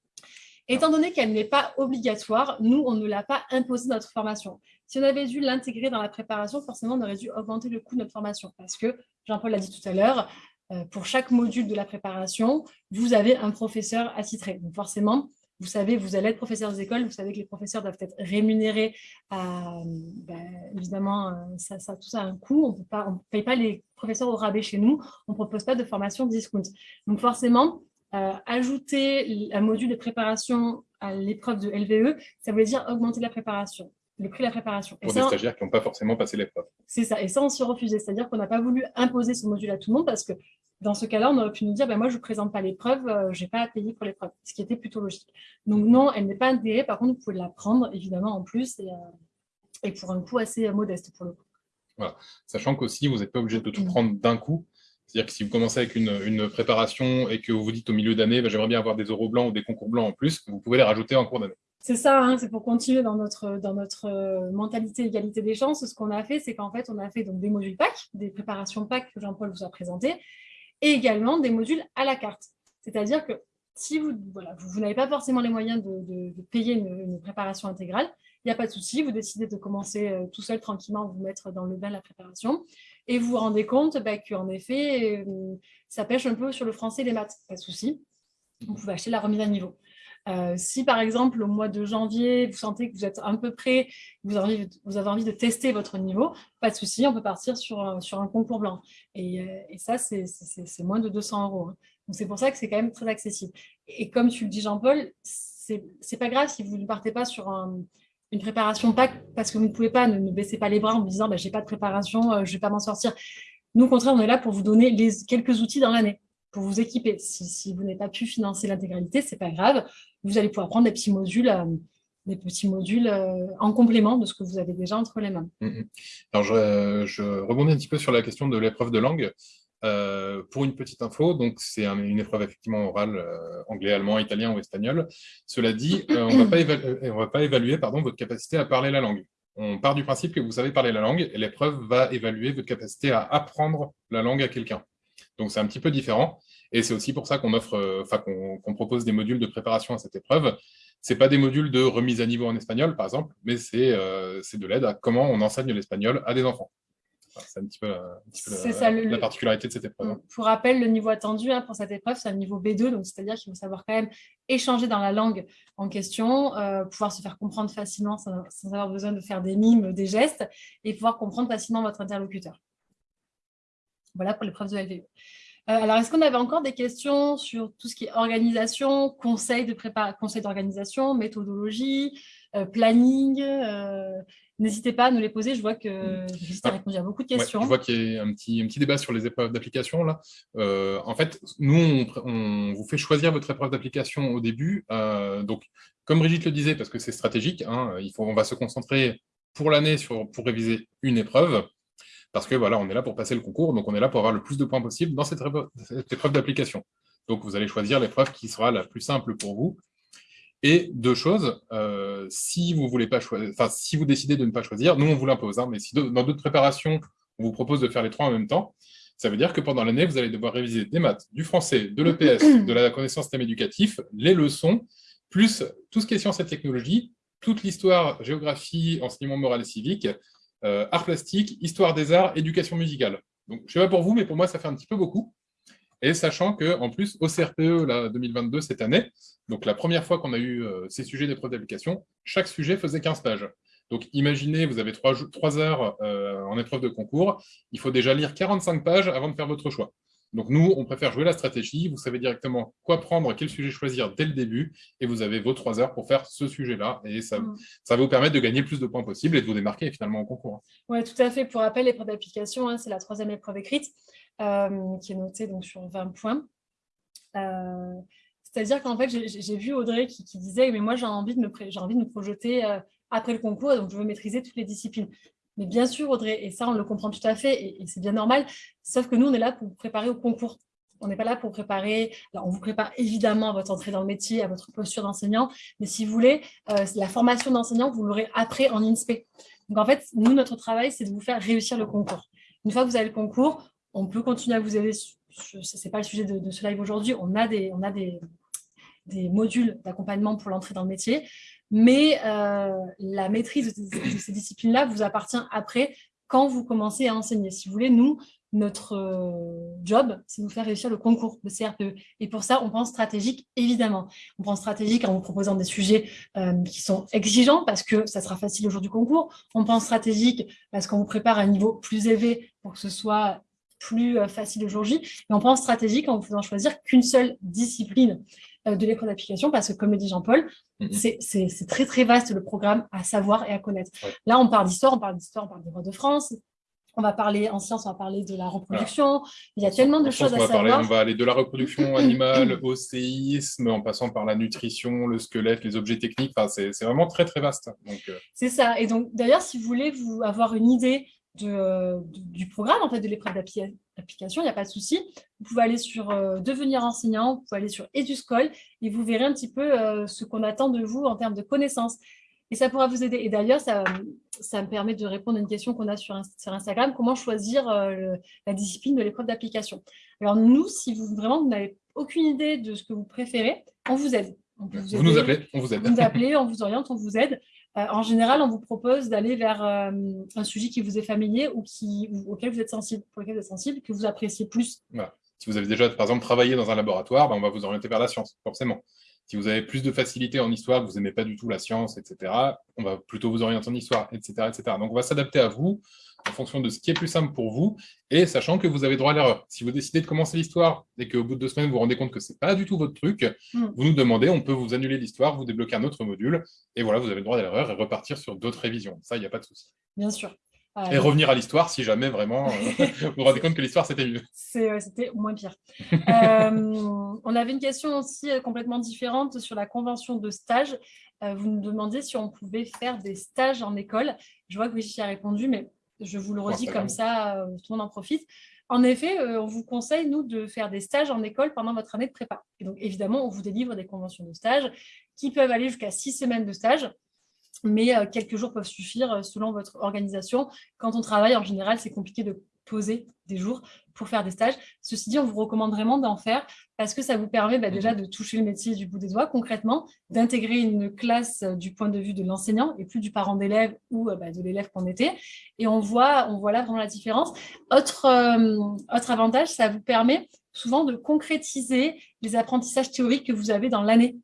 Étant donné qu'elle n'est pas obligatoire, nous, on ne l'a pas imposé notre formation. Si on avait dû l'intégrer dans la préparation, forcément, on aurait dû augmenter le coût de notre formation parce que, Jean-Paul l'a dit tout à l'heure, euh, pour chaque module de la préparation, vous avez un professeur attitré. Donc forcément, vous savez, vous allez être professeur des écoles, vous savez que les professeurs doivent être rémunérés. Ben, évidemment, euh, ça, ça, tout ça a un coût. On ne paye pas les professeurs au rabais chez nous. On ne propose pas de formation discount. Donc forcément, euh, ajouter un module de préparation à l'épreuve de LVE, ça veut dire augmenter la préparation, le prix de la préparation. Pour des stagiaires qui n'ont pas forcément passé l'épreuve. C'est ça, et ça on s'y refusait, c'est-à-dire qu'on n'a pas voulu imposer ce module à tout le monde parce que dans ce cas-là, on aurait pu nous dire, ben moi je ne présente pas l'épreuve, euh, je n'ai pas à payer pour l'épreuve, ce qui était plutôt logique. Donc non, elle n'est pas intégrée, par contre vous pouvez la prendre évidemment en plus et, euh, pour un coût assez modeste pour le coup. Voilà. Sachant qu'aussi, vous n'êtes pas obligé de tout mmh. prendre d'un coup. C'est-à-dire que si vous commencez avec une, préparation et que vous vous dites au milieu d'année, bah, j'aimerais bien avoir des euros blancs ou des concours blancs en plus, vous pouvez les rajouter en cours d'année. C'est ça, hein, c'est pour continuer dans notre, dans notre euh, mentalité égalité des chances. Ce qu'on a fait, c'est qu'en fait, on a fait donc, des modules PAC, des préparations PAC que Jean-Paul vous a présentées, et également des modules à la carte. C'est-à-dire que si vous, voilà, vous, n'avez pas forcément les moyens de, payer une, préparation intégrale, il n'y a pas de souci, vous décidez de commencer euh, tout seul tranquillement, vous mettre dans le bain la préparation et vous vous rendez compte bah, qu'en effet, euh, ça pêche un peu sur le français et les maths, pas de souci. Vous pouvez acheter la remise à niveau. Euh, si par exemple au mois de janvier, vous sentez que vous êtes un peu prêt, vous avez envie, de tester votre niveau, pas de souci, on peut partir sur, sur un concours blanc. Et, euh, et ça, c'est moins de 200 euros. Hein. c'est pour ça que c'est quand même très accessible. Et comme tu le dis, Jean-Paul, c'est pas grave si vous ne partez pas sur une préparation PAC parce que vous ne pouvez pas, ne, baissez pas les bras en vous disant bah, j'ai pas de préparation, euh, je vais pas m'en sortir. Nous, au contraire, on est là pour vous donner les, quelques outils dans l'année, pour vous équiper. Si, vous n'avez pas pu financer l'intégralité, c'est pas grave. Vous allez pouvoir prendre des petits modules, euh, des petits modules euh, en complément de ce que vous avez déjà entre les mains. Alors, je, je, rebondis un petit peu sur la question de l'épreuve de langue. Euh, pour une petite info, donc c'est une épreuve effectivement orale, euh, anglais, allemand, italien ou espagnol. Cela dit, euh, on ne va pas évaluer pardon, votre capacité à parler la langue. On part du principe que vous savez parler la langue et l'épreuve va évaluer votre capacité à apprendre la langue à quelqu'un. Donc c'est un petit peu différent et c'est aussi pour ça qu'on offre, enfin qu'on propose des modules de préparation à cette épreuve. Ce pas des modules de remise à niveau en espagnol, par exemple, mais c'est de l'aide à comment on enseigne l'espagnol à des enfants. C'est un petit peu, la, particularité de cette épreuve. Hein. Pour rappel, le niveau attendu hein, pour cette épreuve, c'est un niveau B2, donc c'est-à-dire qu'il faut savoir quand même échanger dans la langue en question, euh, pouvoir se faire comprendre facilement sans, avoir besoin de faire des mimes, des gestes, et pouvoir comprendre facilement votre interlocuteur. Voilà pour l'épreuve de LVE. Euh, alors, est-ce qu'on avait encore des questions sur tout ce qui est organisation, conseil d'organisation, méthodologie, euh, planning N'hésitez pas à nous les poser. Je vois que Juste a répondu à beaucoup de questions. je vois qu'il y a un petit, un petit débat sur les épreuves d'application. là. Euh, en fait, nous, on, vous fait choisir votre épreuve d'application au début. Euh, donc, comme Brigitte le disait, parce que c'est stratégique, hein, il faut, on va se concentrer pour l'année pour réviser une épreuve. Parce que voilà, on est là pour passer le concours, donc on est là pour avoir le plus de points possible dans cette épreuve d'application. Donc, vous allez choisir l'épreuve qui sera la plus simple pour vous et deux choses, euh, si vous voulez pas enfin si vous décidez de ne pas choisir, nous on vous l'impose, hein, mais si dans d'autres préparations, on vous propose de faire les trois en même temps, ça veut dire que pendant l'année, vous allez devoir réviser des maths, du français, de l'EPS, de la connaissance thème éducatif, les leçons, plus tout ce qui est sciences et technologies, toute l'histoire, géographie, enseignement moral et civique, euh, art plastique, histoire des arts, éducation musicale. Je ne sais pas pour vous, mais pour moi, ça fait un petit peu beaucoup. Et sachant qu'en plus, au CRPE là, 2022, cette année, donc la première fois qu'on a eu euh, ces sujets d'épreuve d'application, chaque sujet faisait 15 pages. Donc imaginez, vous avez 3, heures euh, en épreuve de concours, il faut déjà lire 45 pages avant de faire votre choix. Donc nous, on préfère jouer la stratégie, vous savez directement quoi prendre, quel sujet choisir dès le début, et vous avez vos 3 heures pour faire ce sujet-là, et ça, mm. ça va vous permettre de gagner le plus de points possible et de vous démarquer finalement au concours. Oui, tout à fait. Pour rappel, l'épreuve d'application, hein, c'est la troisième épreuve écrite. Euh, qui est noté donc, sur 20 points. Euh, c'est-à-dire qu'en fait, j'ai vu Audrey qui, disait « mais moi, j'ai envie, de me envie de me projeter euh, après le concours, donc je veux maîtriser toutes les disciplines ». Mais bien sûr, Audrey, et ça, on le comprend tout à fait, et, c'est bien normal, sauf que nous, on est là pour vous préparer au concours. On n'est pas là pour préparer, alors on vous prépare évidemment à votre entrée dans le métier, à votre posture d'enseignant, mais si vous voulez, la formation d'enseignant, vous l'aurez après en INSPE. Donc en fait, nous, notre travail, c'est de vous faire réussir le concours. Une fois que vous avez le concours, on peut continuer à vous aider, ce n'est pas le sujet de, ce live aujourd'hui, on a des, on a des, des modules d'accompagnement pour l'entrée dans le métier, mais euh, la maîtrise de, ces disciplines-là vous appartient après quand vous commencez à enseigner. Si vous voulez, nous, notre euh, job, c'est de vous faire réussir le concours de CRPE. Et pour ça, on pense stratégique, évidemment. On pense stratégique en vous proposant des sujets euh, qui sont exigeants parce que ça sera facile au jour du concours. On pense stratégique parce qu'on vous prépare à un niveau plus élevé pour que ce soit plus euh, facile au jour J. Et on pense stratégique en faisant choisir qu'une seule discipline euh, de l'école d'application, parce que comme le dit Jean-Paul, mhm. c'est très très vaste le programme à savoir et à connaître. Là, on parle d'histoire, on parle d'histoire, on parle des rois de France, on va parler en sciences, on va parler de la reproduction. Il y a tellement de choses à savoir. on va aller de la reproduction animale au séisme, en passant par la nutrition, le squelette, les objets techniques. Enfin, c'est vraiment très très vaste. Euh, c'est ça. Et donc d'ailleurs, si vous voulez vous avoir une idée de, du programme, en fait, de l'épreuve d'application, il n'y a pas de souci. Vous pouvez aller sur euh, Devenir enseignant, vous pouvez aller sur Eduscol et vous verrez un petit peu euh, ce qu'on attend de vous en termes de connaissances. Et ça pourra vous aider. Et d'ailleurs, ça, ça me permet de répondre à une question qu'on a sur, sur, Instagram, comment choisir euh, la discipline de l'épreuve d'application? Alors nous, si vous vraiment vous n'avez aucune idée de ce que vous préférez, on vous aide. vous, nous appelez, on vous aide. Vous nous appelez, on vous oriente, on vous aide. Euh, en général, on vous propose d'aller vers euh, un sujet qui vous est familier ou, qui, auquel vous êtes sensible, pour lequel vous êtes sensible, que vous appréciez plus. Si vous avez déjà, par exemple, travaillé dans un laboratoire, ben, on va vous orienter vers la science, forcément. Si vous avez plus de facilité en histoire, que vous n'aimez pas du tout la science, etc., on va plutôt vous orienter en histoire, etc. etc. Donc, on va s'adapter à vous en fonction de ce qui est plus simple pour vous, et sachant que vous avez droit à l'erreur. Si vous décidez de commencer l'histoire et qu'au bout de deux semaines, vous vous rendez compte que ce n'est pas du tout votre truc, hmm. vous nous demandez, on peut vous annuler l'histoire, vous débloquer un autre module, et voilà, vous avez le droit à l'erreur et repartir sur d'autres révisions. Ça, il n'y a pas de souci. Bien sûr. Et revenir à l'histoire si jamais vraiment euh, vous vous rendez compte que l'histoire c'était mieux. C'était moins pire. Euh, on avait une question aussi euh, complètement différente sur la convention de stage. vous nous demandiez si on pouvait faire des stages en école. Je vois que Vichy a répondu, mais je vous le redis comme ça, tout le monde en profite. En effet, on vous conseille, nous, de faire des stages en école pendant votre année de prépa. Et donc, évidemment, on vous délivre des conventions de stage qui peuvent aller jusqu'à six semaines de stage, mais euh, quelques jours peuvent suffire selon votre organisation. Quand on travaille, en général, c'est compliqué de poser des jours pour faire des stages. Ceci dit, on vous recommande vraiment d'en faire parce que ça vous permet bah, déjà mhm. de toucher le métier du bout des doigts concrètement, d'intégrer une classe euh, du point de vue de l'enseignant et plus du parent d'élève ou euh, bah, de l'élève qu'on était. Et on voit, on voit là vraiment la différence. Autre, euh, autre avantage, ça vous permet souvent de concrétiser les apprentissages théoriques que vous avez dans l'année.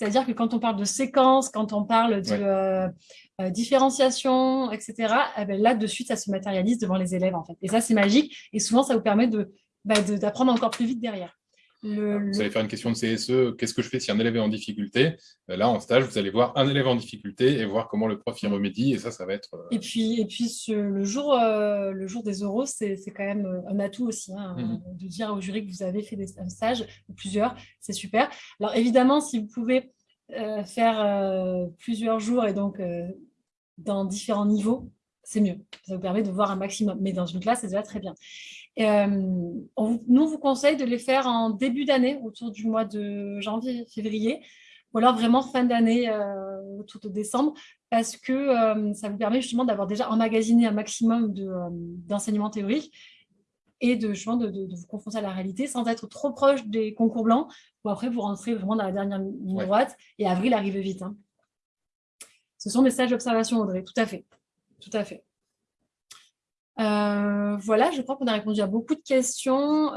C'est-à-dire que quand on parle de séquence, quand on parle de différenciation, etc., eh ben, là, de suite, ça se matérialise devant les élèves. en fait. Et ça, c'est magique. Et souvent, ça vous permet bah, d'apprendre encore plus vite derrière. Vous allez faire une question de CSE, qu'est-ce que je fais si un élève est en difficulté? Ben Là, en stage, vous allez voir un élève en difficulté et voir comment le prof y mm. remédie, et ça, ça va être... Euh, et puis, et puis le, jour, euh, le jour des euros, c'est quand même euh, un atout aussi, hein, mm-hmm. de dire au jury que vous avez fait des, un stage, ou plusieurs, c'est super. Alors évidemment, si vous pouvez faire plusieurs jours et donc dans différents niveaux, c'est mieux. Ça vous permet de voir un maximum. Mais dans une classe, ça va très bien. Euh, nous, on vous conseille de les faire en début d'année, autour du mois de janvier, février, ou alors vraiment fin d'année, euh, autour de décembre, parce que euh, ça vous permet justement d'avoir déjà emmagasiné un maximum d'enseignements théoriques et de, justement de, vous confronter à la réalité sans être trop proche des concours blancs, où après vous rentrez vraiment dans la dernière ligne droite, et avril arrive vite. Hein. Ce sont des stages d'observation, Audrey, tout à fait. Tout à fait. Euh, voilà, je crois qu'on a répondu à beaucoup de questions.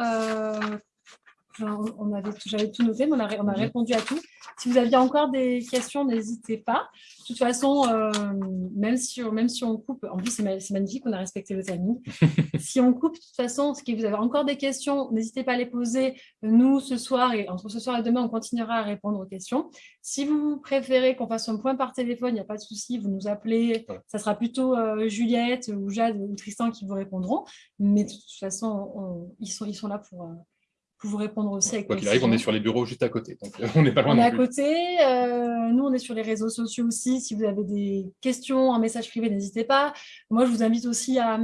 Euh, on avait j'avais tout noté, mais on a, on a, répondu à tout. Si vous aviez encore des questions, n'hésitez pas. De toute façon, euh, même, si, même si on coupe, en plus c'est magnifique, on a respecté le timing. si on coupe, de toute façon, si vous avez encore des questions, n'hésitez pas à les poser. Nous, ce soir, et entre ce soir et demain, on continuera à répondre aux questions. Si vous préférez qu'on fasse un point par téléphone, il n'y a pas de souci, vous nous appelez. Ça sera plutôt euh, Juliette ou Jade ou Tristan qui vous répondront. Mais de toute façon, ils, sont, ils sont là pour... Euh, vous répondre aussi avec Quoi qu'il arrive, on est sur les bureaux juste à côté, donc on n'est pas loin On est à côté, euh, nous on est sur les réseaux sociaux aussi, si vous avez des questions, en message privé, n'hésitez pas. Moi je vous invite aussi à,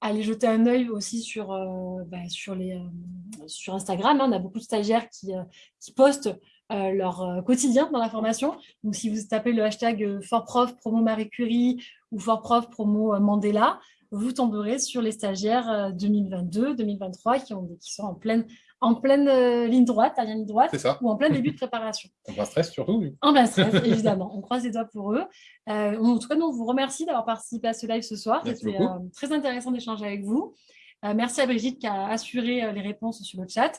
aller jeter un œil aussi sur, euh, bah, sur, les, euh, sur Instagram, hein. on a beaucoup de stagiaires qui, qui postent leur quotidien dans la formation. Donc, si vous tapez le hashtag FortProf promo Marie Curie ou FortProf promo Mandela, vous tomberez sur les stagiaires 2022-2023 qui, qui sont en pleine en pleine euh, ligne droite, à ligne droite, ou en plein début de préparation. En plein stress surtout. En plein stress, évidemment. On croise les doigts pour eux. Euh, en tout cas, nous, on vous remercie d'avoir participé à ce live ce soir. C'était euh, très intéressant d'échanger avec vous. merci à Brigitte qui a assuré les réponses sur le chat.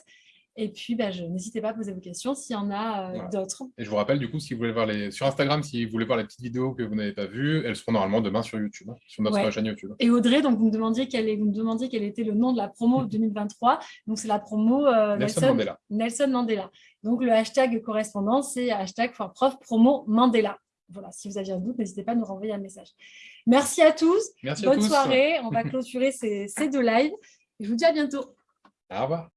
Et puis, bah, n'hésitez pas à poser vos questions s'il y en a euh, d'autres. Et je vous rappelle, du coup, si vous voulez voir les... sur Instagram, si vous voulez voir les petites vidéos que vous n'avez pas vues, elles seront normalement demain sur YouTube, hein, sur notre chaîne YouTube. Et Audrey, donc, vous me demandiez quel, est... vous me demandiez quel était le nom de la promo 2023. Donc, c'est la promo euh, Nelson, Mandela. Nelson Mandela. Donc, le hashtag correspondant, c'est hashtag prof promo Mandela. Voilà, si vous aviez un doute, n'hésitez pas à nous renvoyer un message. Merci à tous. Merci Bonne à tous. soirée. On va clôturer ces, ces deux lives. Je vous dis à bientôt. Au revoir.